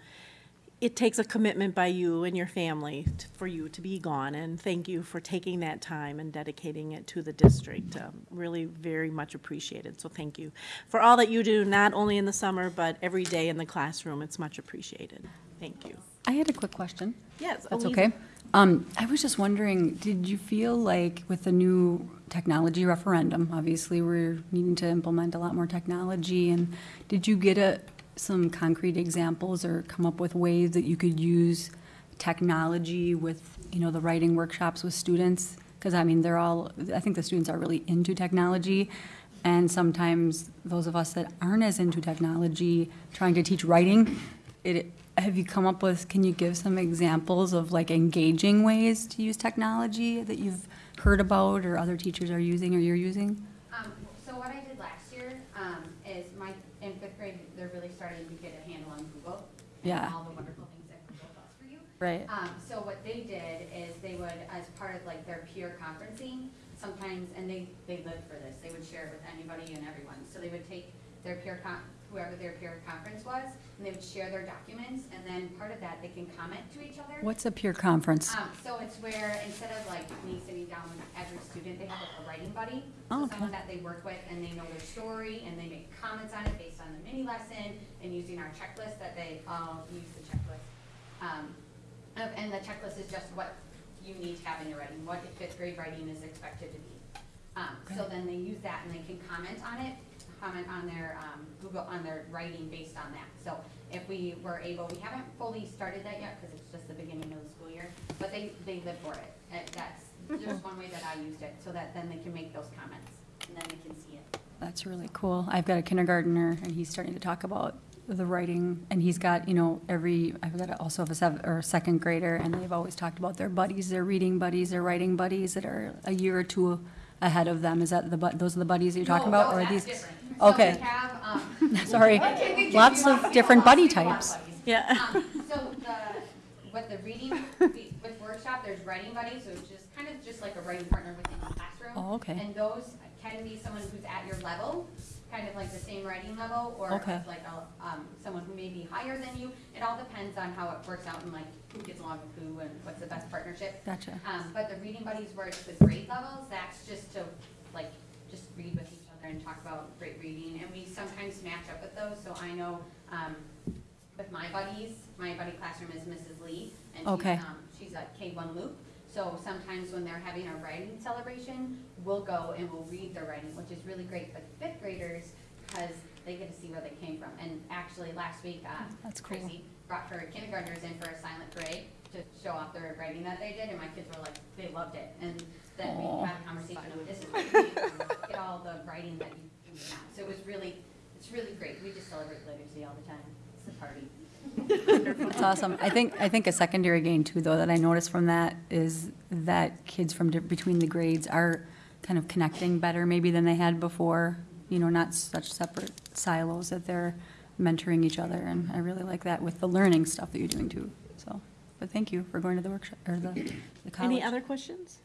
it takes a commitment by you and your family t- for you to be gone, and thank you for taking that time and dedicating it to the district. Um, Really very much appreciated, so thank you. For all that you do, not only in the summer, but every day in the classroom, it's much appreciated. Thank you. I had a quick question. Yes, That's okay. Um, I was just wondering, did you feel like with the new technology referendum, obviously we're needing to implement a lot more technology, and did you get a, some concrete examples or come up with ways that you could use technology with, you know, the writing workshops with students? Because I mean, they're all, I think the students are really into technology, and sometimes those of us that aren't as into technology, trying to teach writing, it, have you come up with, can you give some examples of like engaging ways to use technology that you've heard about or other teachers are using or you're using? Um, so what I did last year, um, is my, in fifth grade, they're really starting to get a handle on Google. Yeah. And all the wonderful things that Google does for you. Right. Um, so what they did is they would, as part of like their peer conferencing, sometimes, and they, they lived for this, they would share it with anybody and everyone. So they would take their peer con, whoever their peer conference was, and they would share their documents, and then part of that, they can comment to each other. What's a peer conference? Um, so it's where instead of like me sitting down with every student, they have like a writing buddy. Oh, So okay. someone that they work with and they know their story and they make comments on it based on the mini lesson and using our checklist that they all use the checklist. Um, and the checklist is just what you need to have in your writing, what fifth grade writing is expected to be. Um, so then they use that and they can comment on it, comment on their, um, Google, on their writing based on that. So if we were able, we haven't fully started that yet because it's just the beginning of the school year, but they, they live for it. Uh, that's just one way that I used it, so that then they can make those comments and then they can see it. That's really cool. I've got a kindergartner, and he's starting to talk about the writing, and he's got, you know, every, I've got also have a seven, or a second grader, and they've always talked about their buddies, their reading buddies, their writing buddies that are a year or two ahead of them. Is that the, bu- those are the buddies that you're talking No, about? no, or are that's these? different. So Okay. we have, um, [laughs] Sorry. Okay, we can- Lots we of want- we different want- buddy we want types. buddies. Yeah. Um, So the, with the reading, with workshop, there's writing buddies, so it's just kind of just like a writing partner within the classroom. Oh, okay. And those can be someone who's at your level, kind of like the same writing level, or Okay. like a, um, someone who may be higher than you. It all depends on how it works out and like who gets along with who and what's the best partnership. Gotcha. Um, but the reading buddies where it's the grade levels, that's just to, like, just read with each other and talk about great reading. And we sometimes match up with those, so I know, um, with my buddies, my buddy classroom is Mrs. Lee, and she's, Okay. um, she's a K one loop. So sometimes when they're having a writing celebration, we'll go and we'll read their writing, which is really great for the fifth graders, because they get to see where they came from. And actually, last week, uh, That's cool. Tracy brought her kindergartners in for a silent parade to show off their writing that they did, and my kids were like, they loved it. And then Aw. we had a conversation of this is [laughs] what you need to get all the writing that you do now. So it was really, it's really great. We just celebrate literacy all the time. It's a party. That's awesome. I think, I think a secondary gain too, though, that I noticed from that is that kids from di- between the grades are kind of connecting better maybe than they had before. You know, not such separate silos that they're mentoring each other, and I really like that with the learning stuff that you're doing too, so. But thank you for going to the workshop, or the, the college. Any other questions?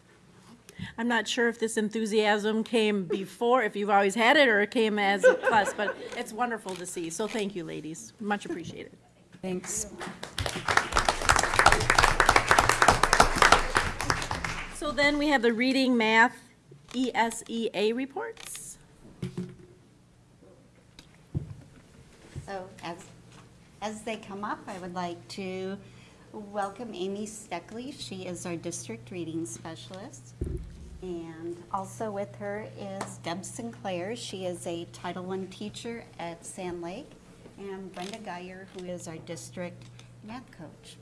I'm not sure if this enthusiasm came before, if you've always had it, or it came as a plus, but it's wonderful to see. So thank you, ladies. Much appreciated. Thanks. So then we have the reading, math, ESEA reports. So as, as they come up, I would like to welcome Amy Steckley. She is our district reading specialist. And also with her is Deb Sinclair. She is a Title I teacher at Sand Lake. And Brenda Geyer, who is our district math coach.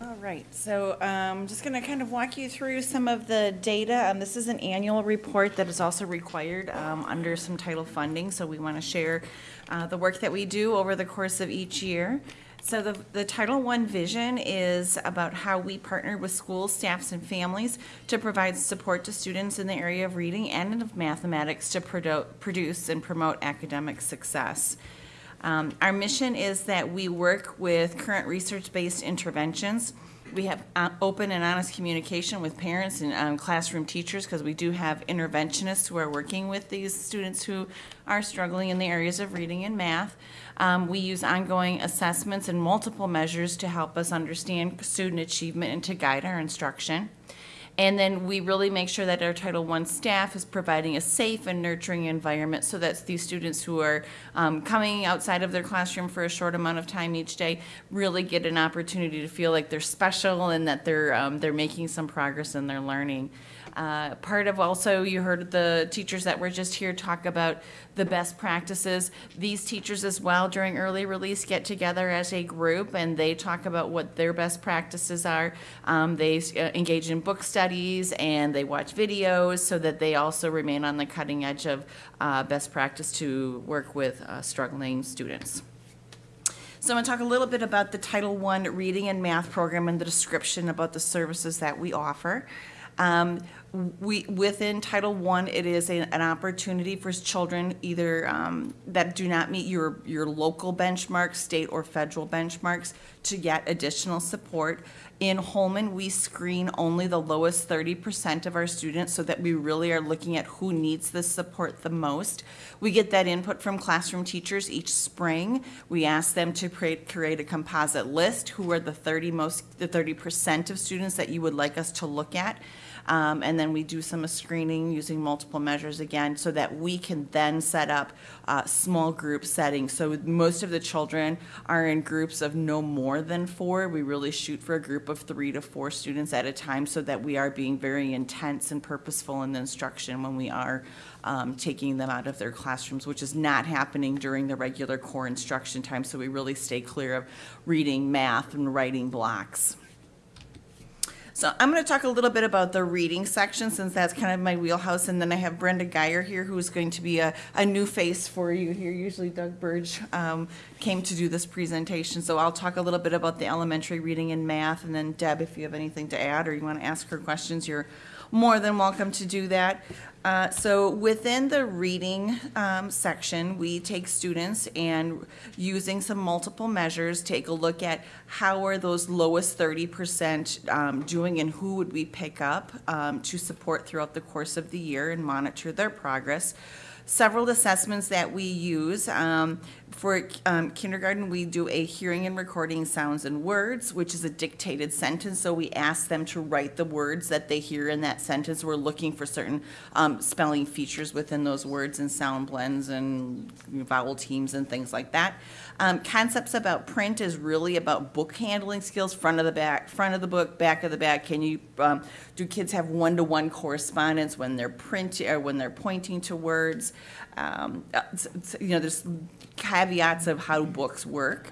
All right, so I'm just going to kind of walk you through some of the data. Um, This is an annual report that is also required um, under some title funding, so we want to share uh, the work that we do over the course of each year. So the, the Title I vision is about how we partner with schools, staffs, and families to provide support to students in the area of reading and of mathematics to produ- produce and promote academic success. Um, Our mission is that we work with current research-based interventions. We have uh, open and honest communication with parents and um, classroom teachers because we do have interventionists who are working with these students who are struggling in the areas of reading and math. Um, We use ongoing assessments and multiple measures to help us understand student achievement and to guide our instruction. And then we really make sure that our Title I staff is providing a safe and nurturing environment so that these students who are um, coming outside of their classroom for a short amount of time each day really get an opportunity to feel like they're special and that they're, um, they're making some progress in their learning. Uh, Part of also, you heard the teachers that were just here talk about the best practices. These teachers as well during early release get together as a group and they talk about what their best practices are. Um, They uh, engage in book studies and they watch videos so that they also remain on the cutting edge of uh, best practice to work with uh, struggling students. So I'm going to talk a little bit about the Title I reading and math program and the description about the services that we offer. Um, we, within Title I, it is a- an opportunity for children either um, that do not meet your, your local benchmarks, state or federal benchmarks, to get additional support. In Holmen, we screen only the lowest thirty percent of our students so that we really are looking at who needs this support the most. We get that input from classroom teachers each spring. We ask them to create, create a composite list, who are the thirty most, the thirty percent of students that you would like us to look at. Um, and then we do some screening using multiple measures again so that we can then set up uh, small group settings. So most of the children are in groups of no more than four. We really shoot for a group of three to four students at a time so that we are being very intense and purposeful in the instruction when we are um, taking them out of their classrooms, which is not happening during the regular core instruction time. So we really stay clear of reading, math, and writing blocks. So I'm going to talk a little bit about the reading section since that's kind of my wheelhouse. And then I have Brenda Geyer here who's going to be a, a new face for you here. Usually Doug Burge um, came to do this presentation. So I'll talk a little bit about the elementary reading and math. And then Deb, if you have anything to add or you want to ask her questions, you're more than welcome to do that. Uh, So within the reading um, section, we take students and using some multiple measures, take a look at how are those lowest thirty percent um, doing and who would we pick up um, to support throughout the course of the year and monitor their progress several assessments that we use. Um, for um, kindergarten, we do a hearing and recording sounds and words, which is a dictated sentence. So we ask them to write the words that they hear in that sentence. We're looking for certain um, spelling features within those words and sound blends and vowel teams and things like that. Um, concepts about print is really about book handling skills, front of the back, front of the book, back of the back. Can you um, do kids have one-to-one correspondence when they're print or when they're pointing to words? Um, uh, you know, there's caveats of how books work.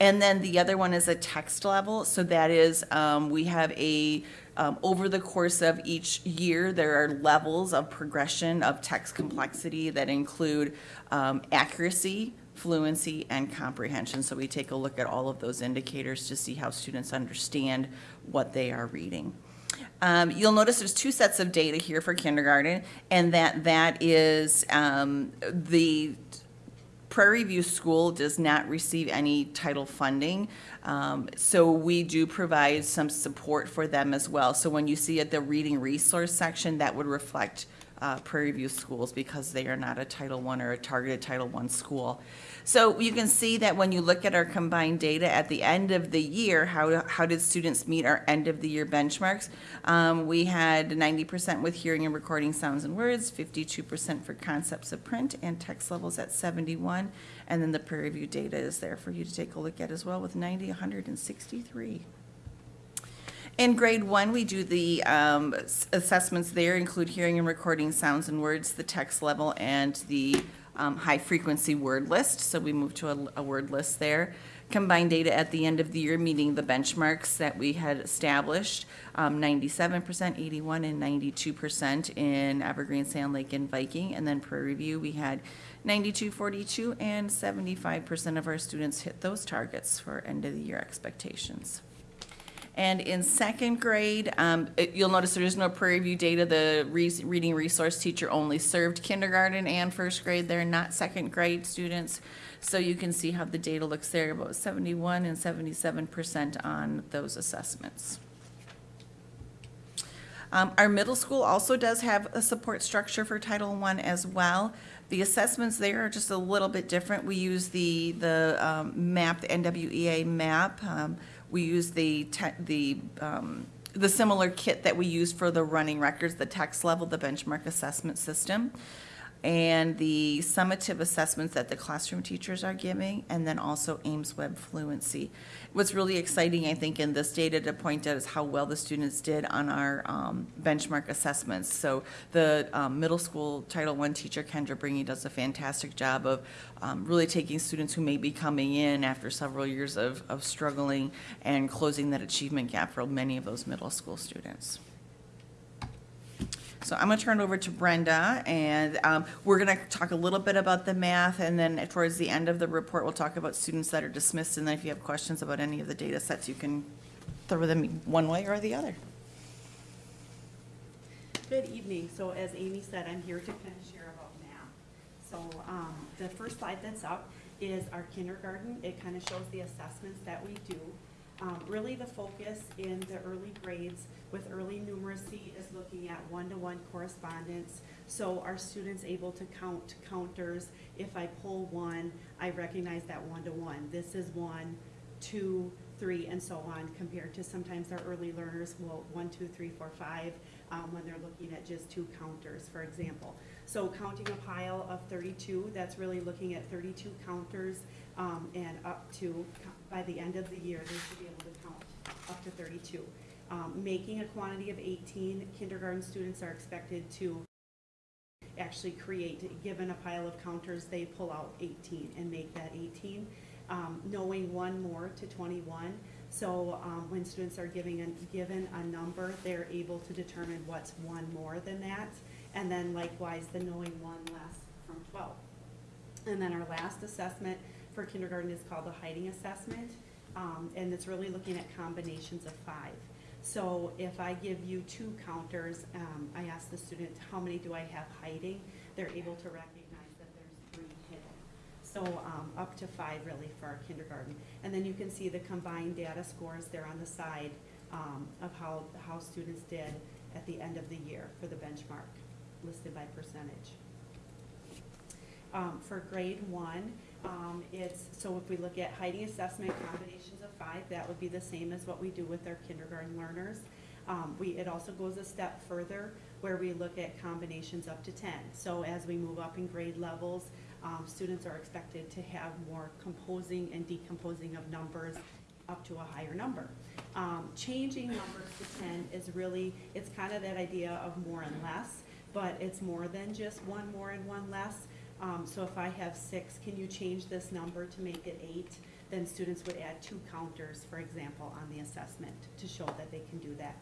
And then the other one is a text level. So that is, um, we have a, um, over the course of each year, there are levels of progression of text complexity that include um, accuracy, fluency, and comprehension. So we take a look at all of those indicators to see how students understand what they are reading. Um, you'll notice there's two sets of data here for kindergarten, and that that is um, the Prairie View School does not receive any title funding, um, so we do provide some support for them as well. So when you see at the reading resource section, that would reflect uh, Prairie View schools because they are not a Title I or a targeted Title I school. So you can see that when you look at our combined data at the end of the year, how, how did students meet our end of the year benchmarks? Um, we had ninety percent with hearing and recording sounds and words, fifty-two percent for concepts of print, and text levels at seventy-one. And then the Prairie View data is there for you to take a look at as well with 90, 163. In grade one, we do the um, assessments there include hearing and recording sounds and words, the text level, and the um, high-frequency word list. So we moved to a, a word list there. Combined data at the end of the year, meeting the benchmarks that we had established, um, 97%, 81, and 92% in Evergreen, Sand Lake, and Viking. And then Prairie View, we had 92, 42, and 75% of our students hit those targets for end-of-the-year expectations. And in second grade, um, it- you'll notice there is no Prairie View data. The re- reading resource teacher only served kindergarten and first grade. They're not second grade students. So you can see how the data looks there, about 71 and 77% on those assessments. Um, our middle school also does have a support structure for Title I as well. The assessments there are just a little bit different. We use the, the, um, map, the NWEA map. Um, we use the the, um, the similar kit that we use for the running records, the text level, the benchmark assessment system and the summative assessments that the classroom teachers are giving, and then also AIMSweb Fluency. What's really exciting, I think, in this data to point out is how well the students did on our um, benchmark assessments. So the um, middle school Title I teacher, Kendra Bringy, does a fantastic job of um, really taking students who may be coming in after several years of, of struggling and closing that achievement gap for many of those middle school students. So I'm going to turn it over to Brenda, and um, we're going to talk a little bit about the math, and then towards the end of the report, we'll talk about students that are dismissed, and then if you have questions about any of the data sets, you can throw them one way or the other. Good evening. So as Amy said, I'm here to kind of share about math. So um, the first slide that's up is our kindergarten. It kind of shows the assessments that we do. Um, Really, the focus in the early grades with early numeracy is looking at one-to-one correspondence. So are students able to count counters? If I pull one, I recognize that one-to-one. This is one, two, three, and so on, compared to sometimes our early learners will, one, two, three, four, five, um, when they're looking at just two counters, for example. So counting a pile of thirty-two, that's really looking at thirty-two counters, um, and up to, by the end of the year, they should be able to count up to thirty-two. Um, making a quantity of eighteen, kindergarten students are expected to actually create, given a pile of counters, they pull out eighteen and make that eighteen. Um, knowing one more to twenty-one, so, um, when students are giving a, given a number, they're able to determine what's one more than that. And then likewise, the knowing one less from twelve. And then our last assessment for kindergarten is called the hiding assessment, um, and it's really looking at combinations of five. So if I give you two counters, um, I ask the student, how many do I have hiding? They're able to recognize that there's three hidden. So, um, up to five really for our kindergarten. And then you can see the combined data scores there on the side, um, of how, how students did at the end of the year for the benchmark, listed by percentage. Um, for grade one, um, it's, so if we look at hiding assessment combinations of five, that would be the same as what we do with our kindergarten learners. Um, we, it also goes a step further where we look at combinations up to ten. So as we move up in grade levels, um, students are expected to have more composing and decomposing of numbers up to a higher number. Um, changing numbers to ten is really, it's kind of that idea of more and less, but it's more than just one more and one less. Um, so if I have six, can you change this number to make it eight? Then students would add two counters, for example, on the assessment to show that they can do that.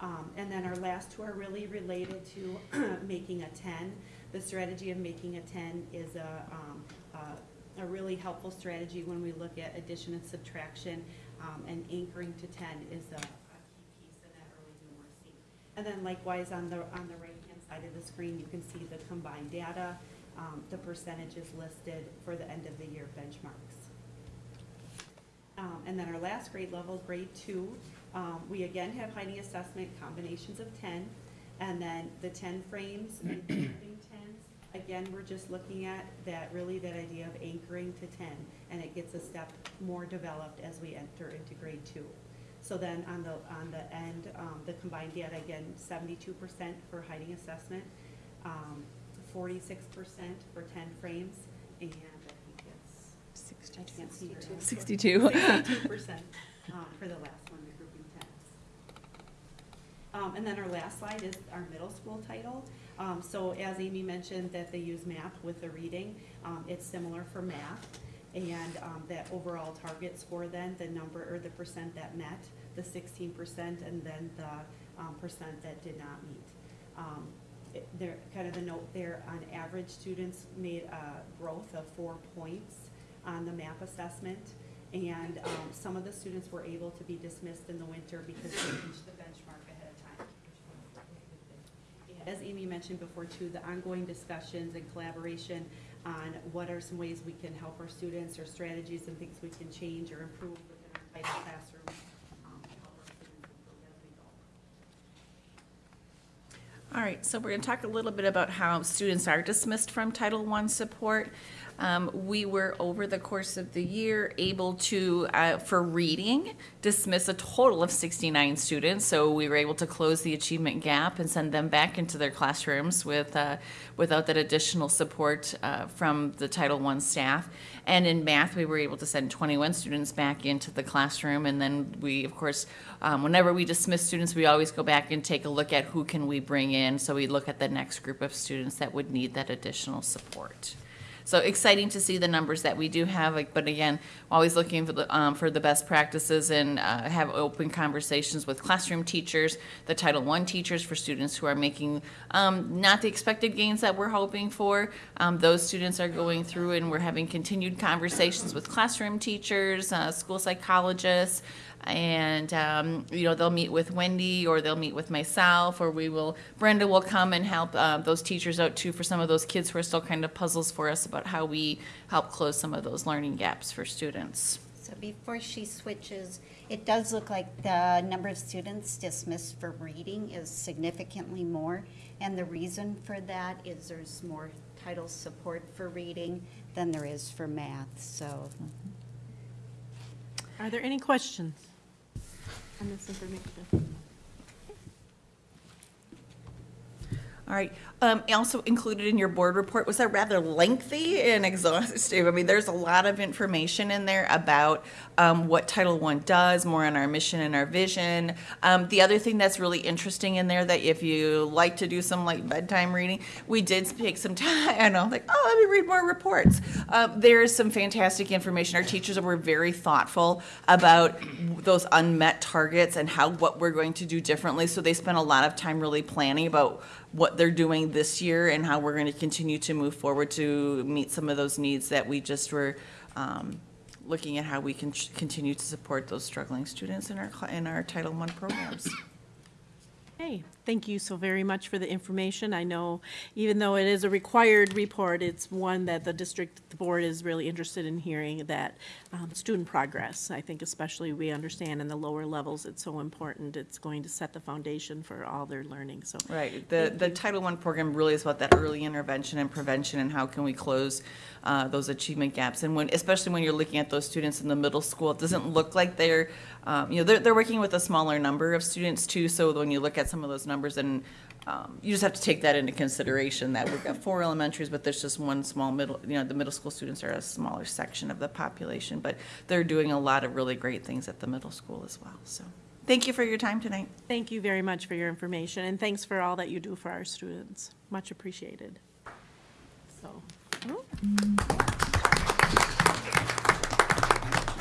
Um, and then our last two are really related to [clears throat] making a ten. The strategy of making a ten is a, um, a, a really helpful strategy when we look at addition and subtraction. Um, and anchoring to ten is a, a key piece in that early numeracy. And then likewise, on the, on the right-hand side of the screen, you can see the combined data, um, the percentages listed for the end of the year benchmarks. Um, and then our last grade level, grade two, um, we again have hiding assessment combinations of ten. And then the ten frames and camping [clears throat] tens, again, we're just looking at that, really that idea of anchoring to ten. And it gets a step more developed as we enter into grade two. So then on the, on the end, um, the combined data, again, seventy-two percent for hiding assessment, um, forty-six percent for ten frames, and I think it's, I can't see your answer. 62. Sixty-two percent, um, for the last one, the grouping tens. Um, and then our last slide is our middle school title. Um, so as Amy mentioned, that they use MAP with the reading, um, it's similar for math. And, um, that overall target score then, the number, or the percent that met, the sixteen percent, and then the, um, percent that did not meet. Um, there, kind of the note there, on average, students made a growth of four points on the MAP assessment. And, um, some of the students were able to be dismissed in the winter because they reached the benchmark ahead of time. As Amy mentioned before too, the ongoing discussions and collaboration on what are some ways we can help our students or strategies and things we can change or improve within our classroom. um, to help our students improve as we go. All right, so we're going to talk a little bit about how students are dismissed from Title I support. Um, we were, over the course of the year, able to, uh, for reading, dismiss a total of 69 students. So we were able to close the achievement gap and send them back into their classrooms with, uh, without that additional support uh, from the Title I staff. And in math, we were able to send 21 students back into the classroom. And then we, of course, um, whenever we dismiss students, we always go back and take a look at who can we bring in. So we look at the next group of students that would need that additional support. So exciting to see the numbers that we do have, like, but again, always looking for the, um, for the best practices and, uh, have open conversations with classroom teachers, the Title I teachers for students who are making, um, not the expected gains that we're hoping for. Um, those students are going through and we're having continued conversations with classroom teachers, uh, school psychologists, and um, you know they'll meet with Wendy or they'll meet with myself or we will Brenda will come and help uh, those teachers out too for some of those kids who are still kind of puzzles for us about how we help close some of those learning gaps for students. So before she switches, it does look like the number of students dismissed for reading is significantly more. And the reason for that is there's more title support for reading than there is for math, so. Are there any questions on this information? All right. Um, also included in your board report was that rather lengthy and exhaustive. I mean, there's a lot of information in there about um, what Title I does, more on our mission and our vision. Um, the other thing that's really interesting in there that if you like to do some like bedtime reading, we did take some [laughs] time. I know, like, oh, let me read more reports. Uh, there is some fantastic information. Our teachers were very thoughtful about those unmet targets and how what we're going to do differently. So they spent a lot of time really planning about what they're doing this year and how we're going to continue to move forward to meet some of those needs that we just were um, looking at how we can continue to support those struggling students in our in our Title I programs. Hey, thank you so very much for the information. I know, even though it is a required report, it's one that the district the board is really interested in hearing that um, student progress. I think especially we understand in the lower levels, it's so important. It's going to set the foundation for all their learning, so. Right. The the Title I program really is about that early intervention and prevention and how can we close uh, those achievement gaps. And when, especially when you're looking at those students in the middle school, it doesn't look like they're, um, you know, they're, they're working with a smaller number of students too. So when you look at some of those numbers and um, you just have to take that into consideration that we've got four elementaries, but there's just one small middle, you know, the middle school students are a smaller section of the population, but they're doing a lot of really great things at the middle school as well. So thank you for your time tonight. Thank you very much for your information, and thanks for all that you do for our students. Much appreciated. So.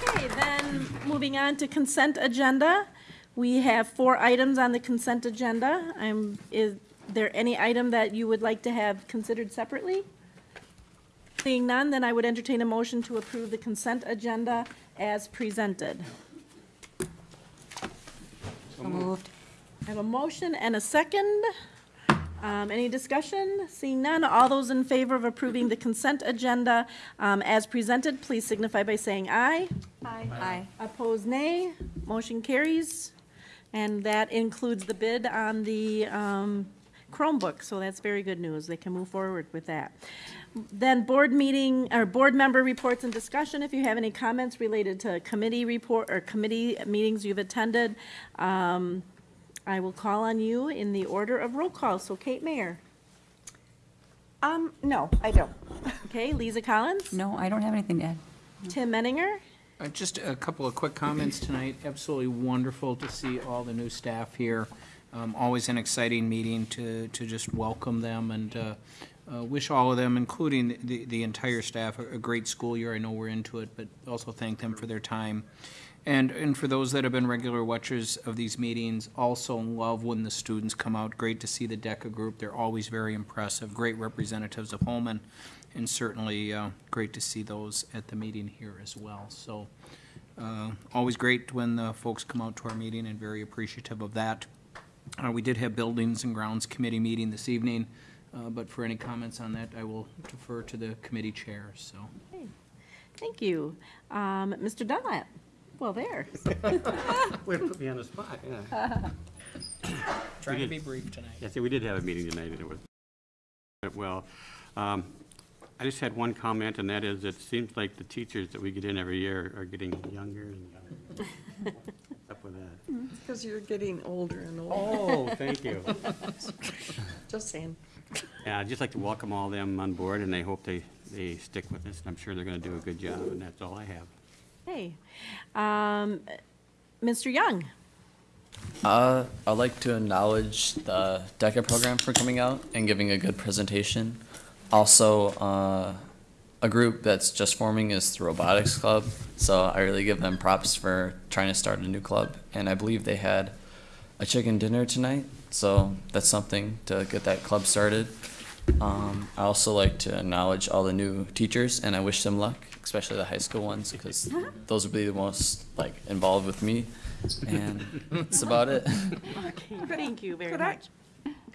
Okay, then, moving on to consent agenda. We have four items on the consent agenda. Um, Is there any item that you would like to have considered separately? Seeing none, then I would entertain a motion to approve the consent agenda as presented. So moved. I have a motion and a second. Um, Any discussion? Seeing none, all those in favor of approving the consent agenda um, as presented, please signify by saying aye. Aye. Aye. Opposed, nay. Motion carries. And that includes the bid on the um, Chromebook, so that's very good news. They can move forward with that. Then board meeting, or board member reports and discussion, if you have any comments related to committee report, or committee meetings you've attended, um, I will call on you in the order of roll call. So Kate Mayer. Um, no, I don't. Okay, Lisa Collins? No, I don't have anything to add. Tim Menninger? Uh, Just a couple of quick comments tonight. Absolutely wonderful to see all the new staff here. Um, Always an exciting meeting to, to just welcome them and uh, uh, wish all of them, including the, the entire staff, a a great school year. I know we're into it, but also thank them for their time. And, and for those that have been regular watchers of these meetings, also love when the students come out. Great to see the DECA group. They're always very impressive, great representatives of Holmen, and certainly uh, great to see those at the meeting here as well. So uh, always great when the folks come out to our meeting and very appreciative of that. Uh, We did have Buildings and Grounds Committee meeting this evening, uh, but for any comments on that, I will defer to the committee chair, so. Okay, Thank you. Um, Mr. Dunlap? Well, there. [laughs] Way to put me on the spot, yeah. Trying We to be brief tonight. Yes, we did have a meeting tonight, and it was, went well. Um, I just had one comment, and that is, it seems like the teachers that we get in every year are getting younger and younger. What's Up with that. Because you're getting older and older. Oh, thank you. [laughs] Just saying. Yeah, I'd just like to welcome all them on board, and I hope they, they stick with us, and I'm sure they're gonna do a good job, and that's all I have. Hey, um, Mr. Young? Uh, I'd like to acknowledge the DECA program for coming out and giving a good presentation. Also, uh, a group that's just forming is the Robotics Club, so I really give them props for trying to start a new club. And I believe they had a chicken dinner tonight, so that's something to get that club started. Um, I also like to acknowledge all the new teachers, and I wish them luck, especially the high school ones, because [laughs] those will be the most like involved with me. And [laughs] that's about it. Okay, thank you very Could I-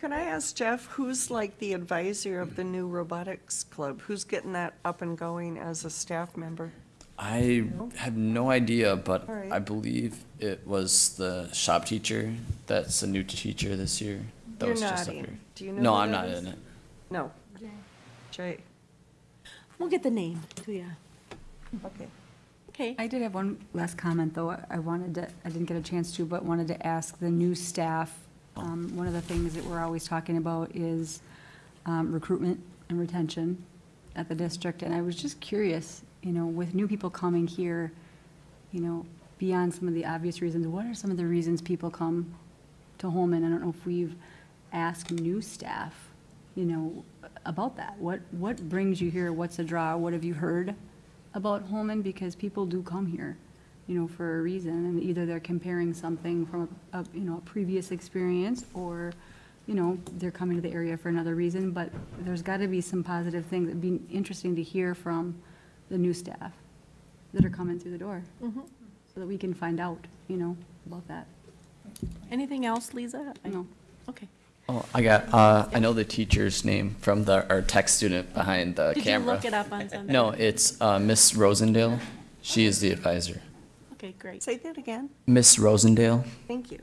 much. Could I ask Jeff, who's like the advisor of the new robotics club? Who's getting that up and going as a staff member? I have no idea, but All right. I believe it was the shop teacher that's a new teacher this year. That You're was just up nodding. here. Do you know No, I'm not is? in it. No. Jay. We'll get the name to you. Okay. Okay. I did have one last comment, though. I wanted to, I didn't get a chance to, but wanted to ask the new staff. Um, one of the things that we're always talking about is um, recruitment and retention at the district. And I was just curious, you know, with new people coming here, you know, beyond some of the obvious reasons, what are some of the reasons people come to Holmen? I don't know if we've asked new staff, you know, about that. What, what brings you here? What's the draw? What have you heard about Holmen? Because people do come here, you know, for a reason. And either they're comparing something from a, a, you know, a previous experience or, you know, they're coming to the area for another reason. But there's got to be some positive things. It'd be interesting to hear from the new staff that are coming through the door Mhm. so that we can find out, you know, about that. Anything else, Lisa? No. Okay. Oh, I got. Uh, I know the teacher's name from the our tech student behind the Did you camera. look it up on something? No, it's uh, Miss Rosendale. She is the advisor. Okay, great. Say that again. Miss Rosendale. Thank you.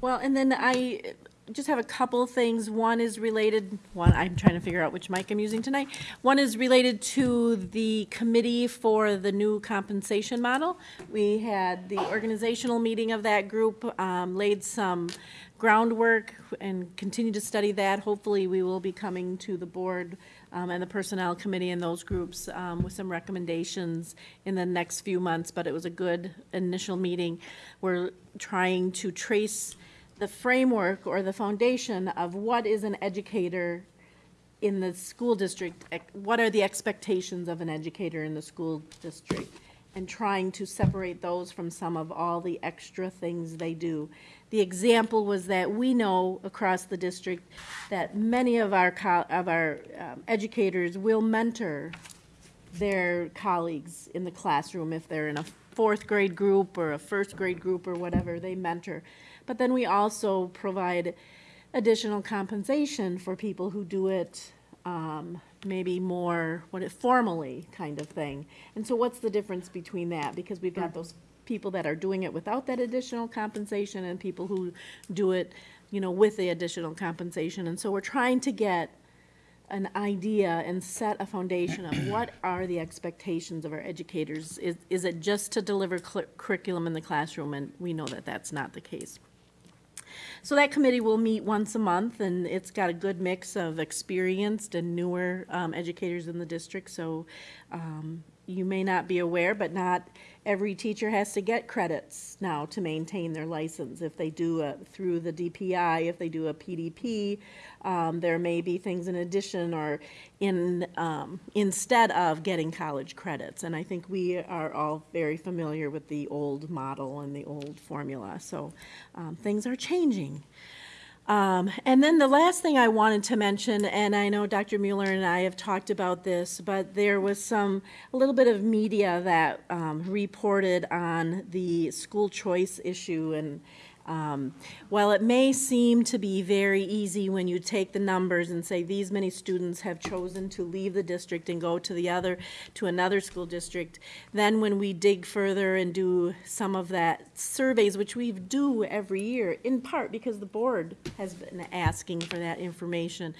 Well, and then I just have a couple of things. One is related, one, I'm trying to figure out which mic I'm using tonight. One is related to the committee for the new compensation model. We had the organizational meeting of that group, um, laid some groundwork and continue to study that. Hopefully, we will be coming to the board um, and the personnel committee and those groups um, with some recommendations in the next few months, but it was a good initial meeting. We're trying to trace the framework or the foundation of what is an educator in the school district, what are the expectations of an educator in the school district? And trying to separate those from some of all the extra things they do. The example was that we know across the district that many of our, of our um, educators will mentor their colleagues in the classroom if they're in a fourth grade group or a first grade group or whatever, they mentor. But then we also provide additional compensation for people who do it um, maybe more what it formally kind of thing. And so what's the difference between that? Because we've got those people that are doing it without that additional compensation and people who do it you know, with the additional compensation. And so we're trying to get an idea and set a foundation of [clears throat] what are the expectations of our educators? Is, is it just to deliver curriculum in the classroom? And we know that that's not the case. So that committee will meet once a month, and it's got a good mix of experienced and newer um, educators in the district. So um, you may not be aware, but not every teacher has to get credits now to maintain their license. If they do a, through the DPI, if they do a PDP, um, there may be things in addition or in um, instead of getting college credits. And I think we are all very familiar with the old model and the old formula. So um, things are changing. Um, and then the last thing I wanted to mention, and I know Dr. Mueller and I have talked about this, but there was some, a little bit of media that um, reported on the school choice issue. And um, while it may seem to be very easy when you take the numbers and say these many students have chosen to leave the district and go to the other, to another school district, then when we dig further and do some of that surveys, which we do every year, in part because the board has been asking for that information.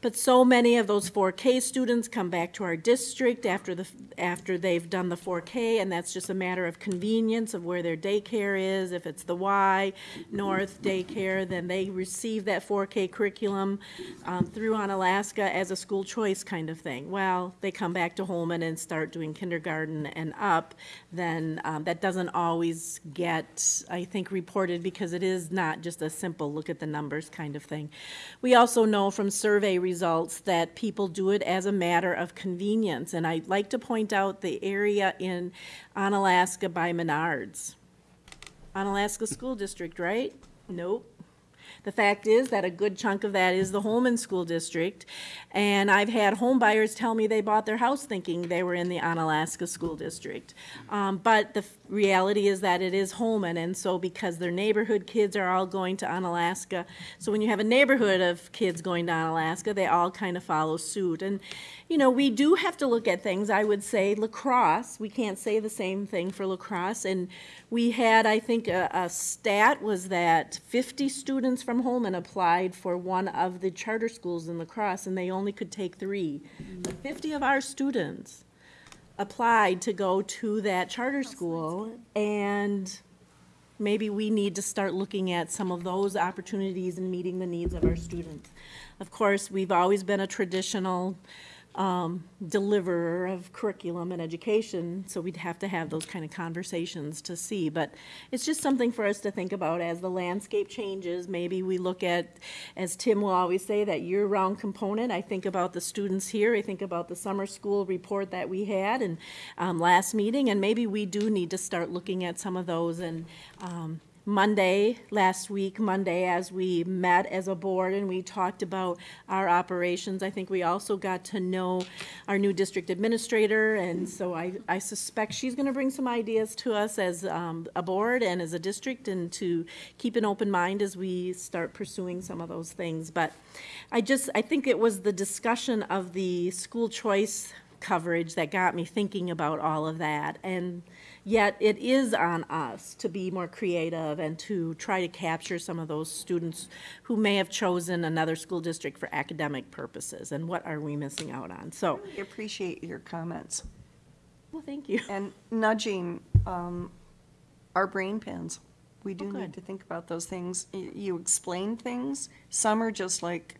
But so many of those 4K students come back to our district after the, after they've done the 4K, and that's just a matter of convenience of where their daycare is. If it's the Y North Daycare, then they receive that 4K curriculum um, through Onalaska as a school choice kind of thing. Well, they come back to Holmen and start doing kindergarten and up, then um, that doesn't always get, I think, reported because it is not just a simple look at the numbers kind of thing. We also know from survey results that people do it as a matter of convenience. And I'd like to point out the area in Onalaska by Menards. Onalaska School District, right? Nope. The fact is that a good chunk of that is the Holmen School District. And I've had home buyers tell me they bought their house thinking they were in the Onalaska School District. Um, but the reality is that it is Holmen, and so because their neighborhood kids are all going to Onalaska, so when you have a neighborhood of kids going to Onalaska, they all kind of follow suit. And, you know, we do have to look at things. I would say La Crosse, we can't say the same thing for La Crosse. And we had, I think, a, a stat was that 50 students from Holmen applied for one of the charter schools in La Crosse, and they only could take three. But 50 of our students applied to go to that charter school, and maybe we need to start looking at some of those opportunities and meeting the needs of our students. Of course, we've always been a traditional um, deliverer of curriculum and education, so we'd have to have those kind of conversations to see. But it's just something for us to think about as the landscape changes. Maybe we look at, as Tim will always say, that year-round component. I think about the students here. I think about the summer school report that we had and um, last meeting, and maybe we do need to start looking at some of those and um, Monday, last week, Monday, as we met as a board and we talked about our operations, I think we also got to know our new district administrator, and so I, I suspect she's gonna bring some ideas to us as, um, a board and as a district, and to keep an open mind as we start pursuing some of those things. But I just, I think it was the discussion of the school choice coverage that got me thinking about all of that. And yet it is on us to be more creative and to try to capture some of those students who may have chosen another school district for academic purposes. And what are we missing out on? So, I appreciate your comments. well, thank you. And nudging um, our brain pans. We do Oh, need to think about those things. You explain things. Some are just like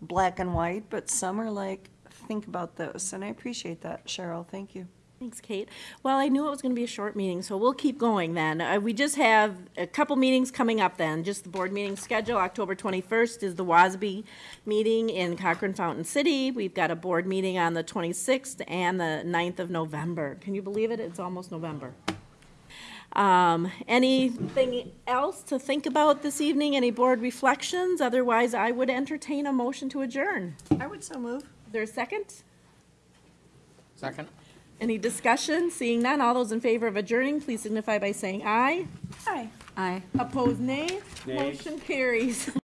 black and white, but some are like, think about this. And I appreciate that, Cheryl. Thank you. Thanks, Kate. Well, I knew it was going to be a short meeting, so we'll keep going then. Uh, We just have a couple meetings coming up then, just the board meeting schedule. October 21st is the WASB meeting in Cochrane Fountain City. We've got a board meeting on the 26th and the 9th of November. Can you believe it? It's almost November. Um, Anything else to think about this evening? Any board reflections? Otherwise, I would entertain a motion to adjourn. I would so move. Is there a second? Second? Any discussion? Seeing none, all those in favor of adjourning, please signify by saying aye. Aye. Aye. Opposed, nay. Nay. Motion carries. [laughs]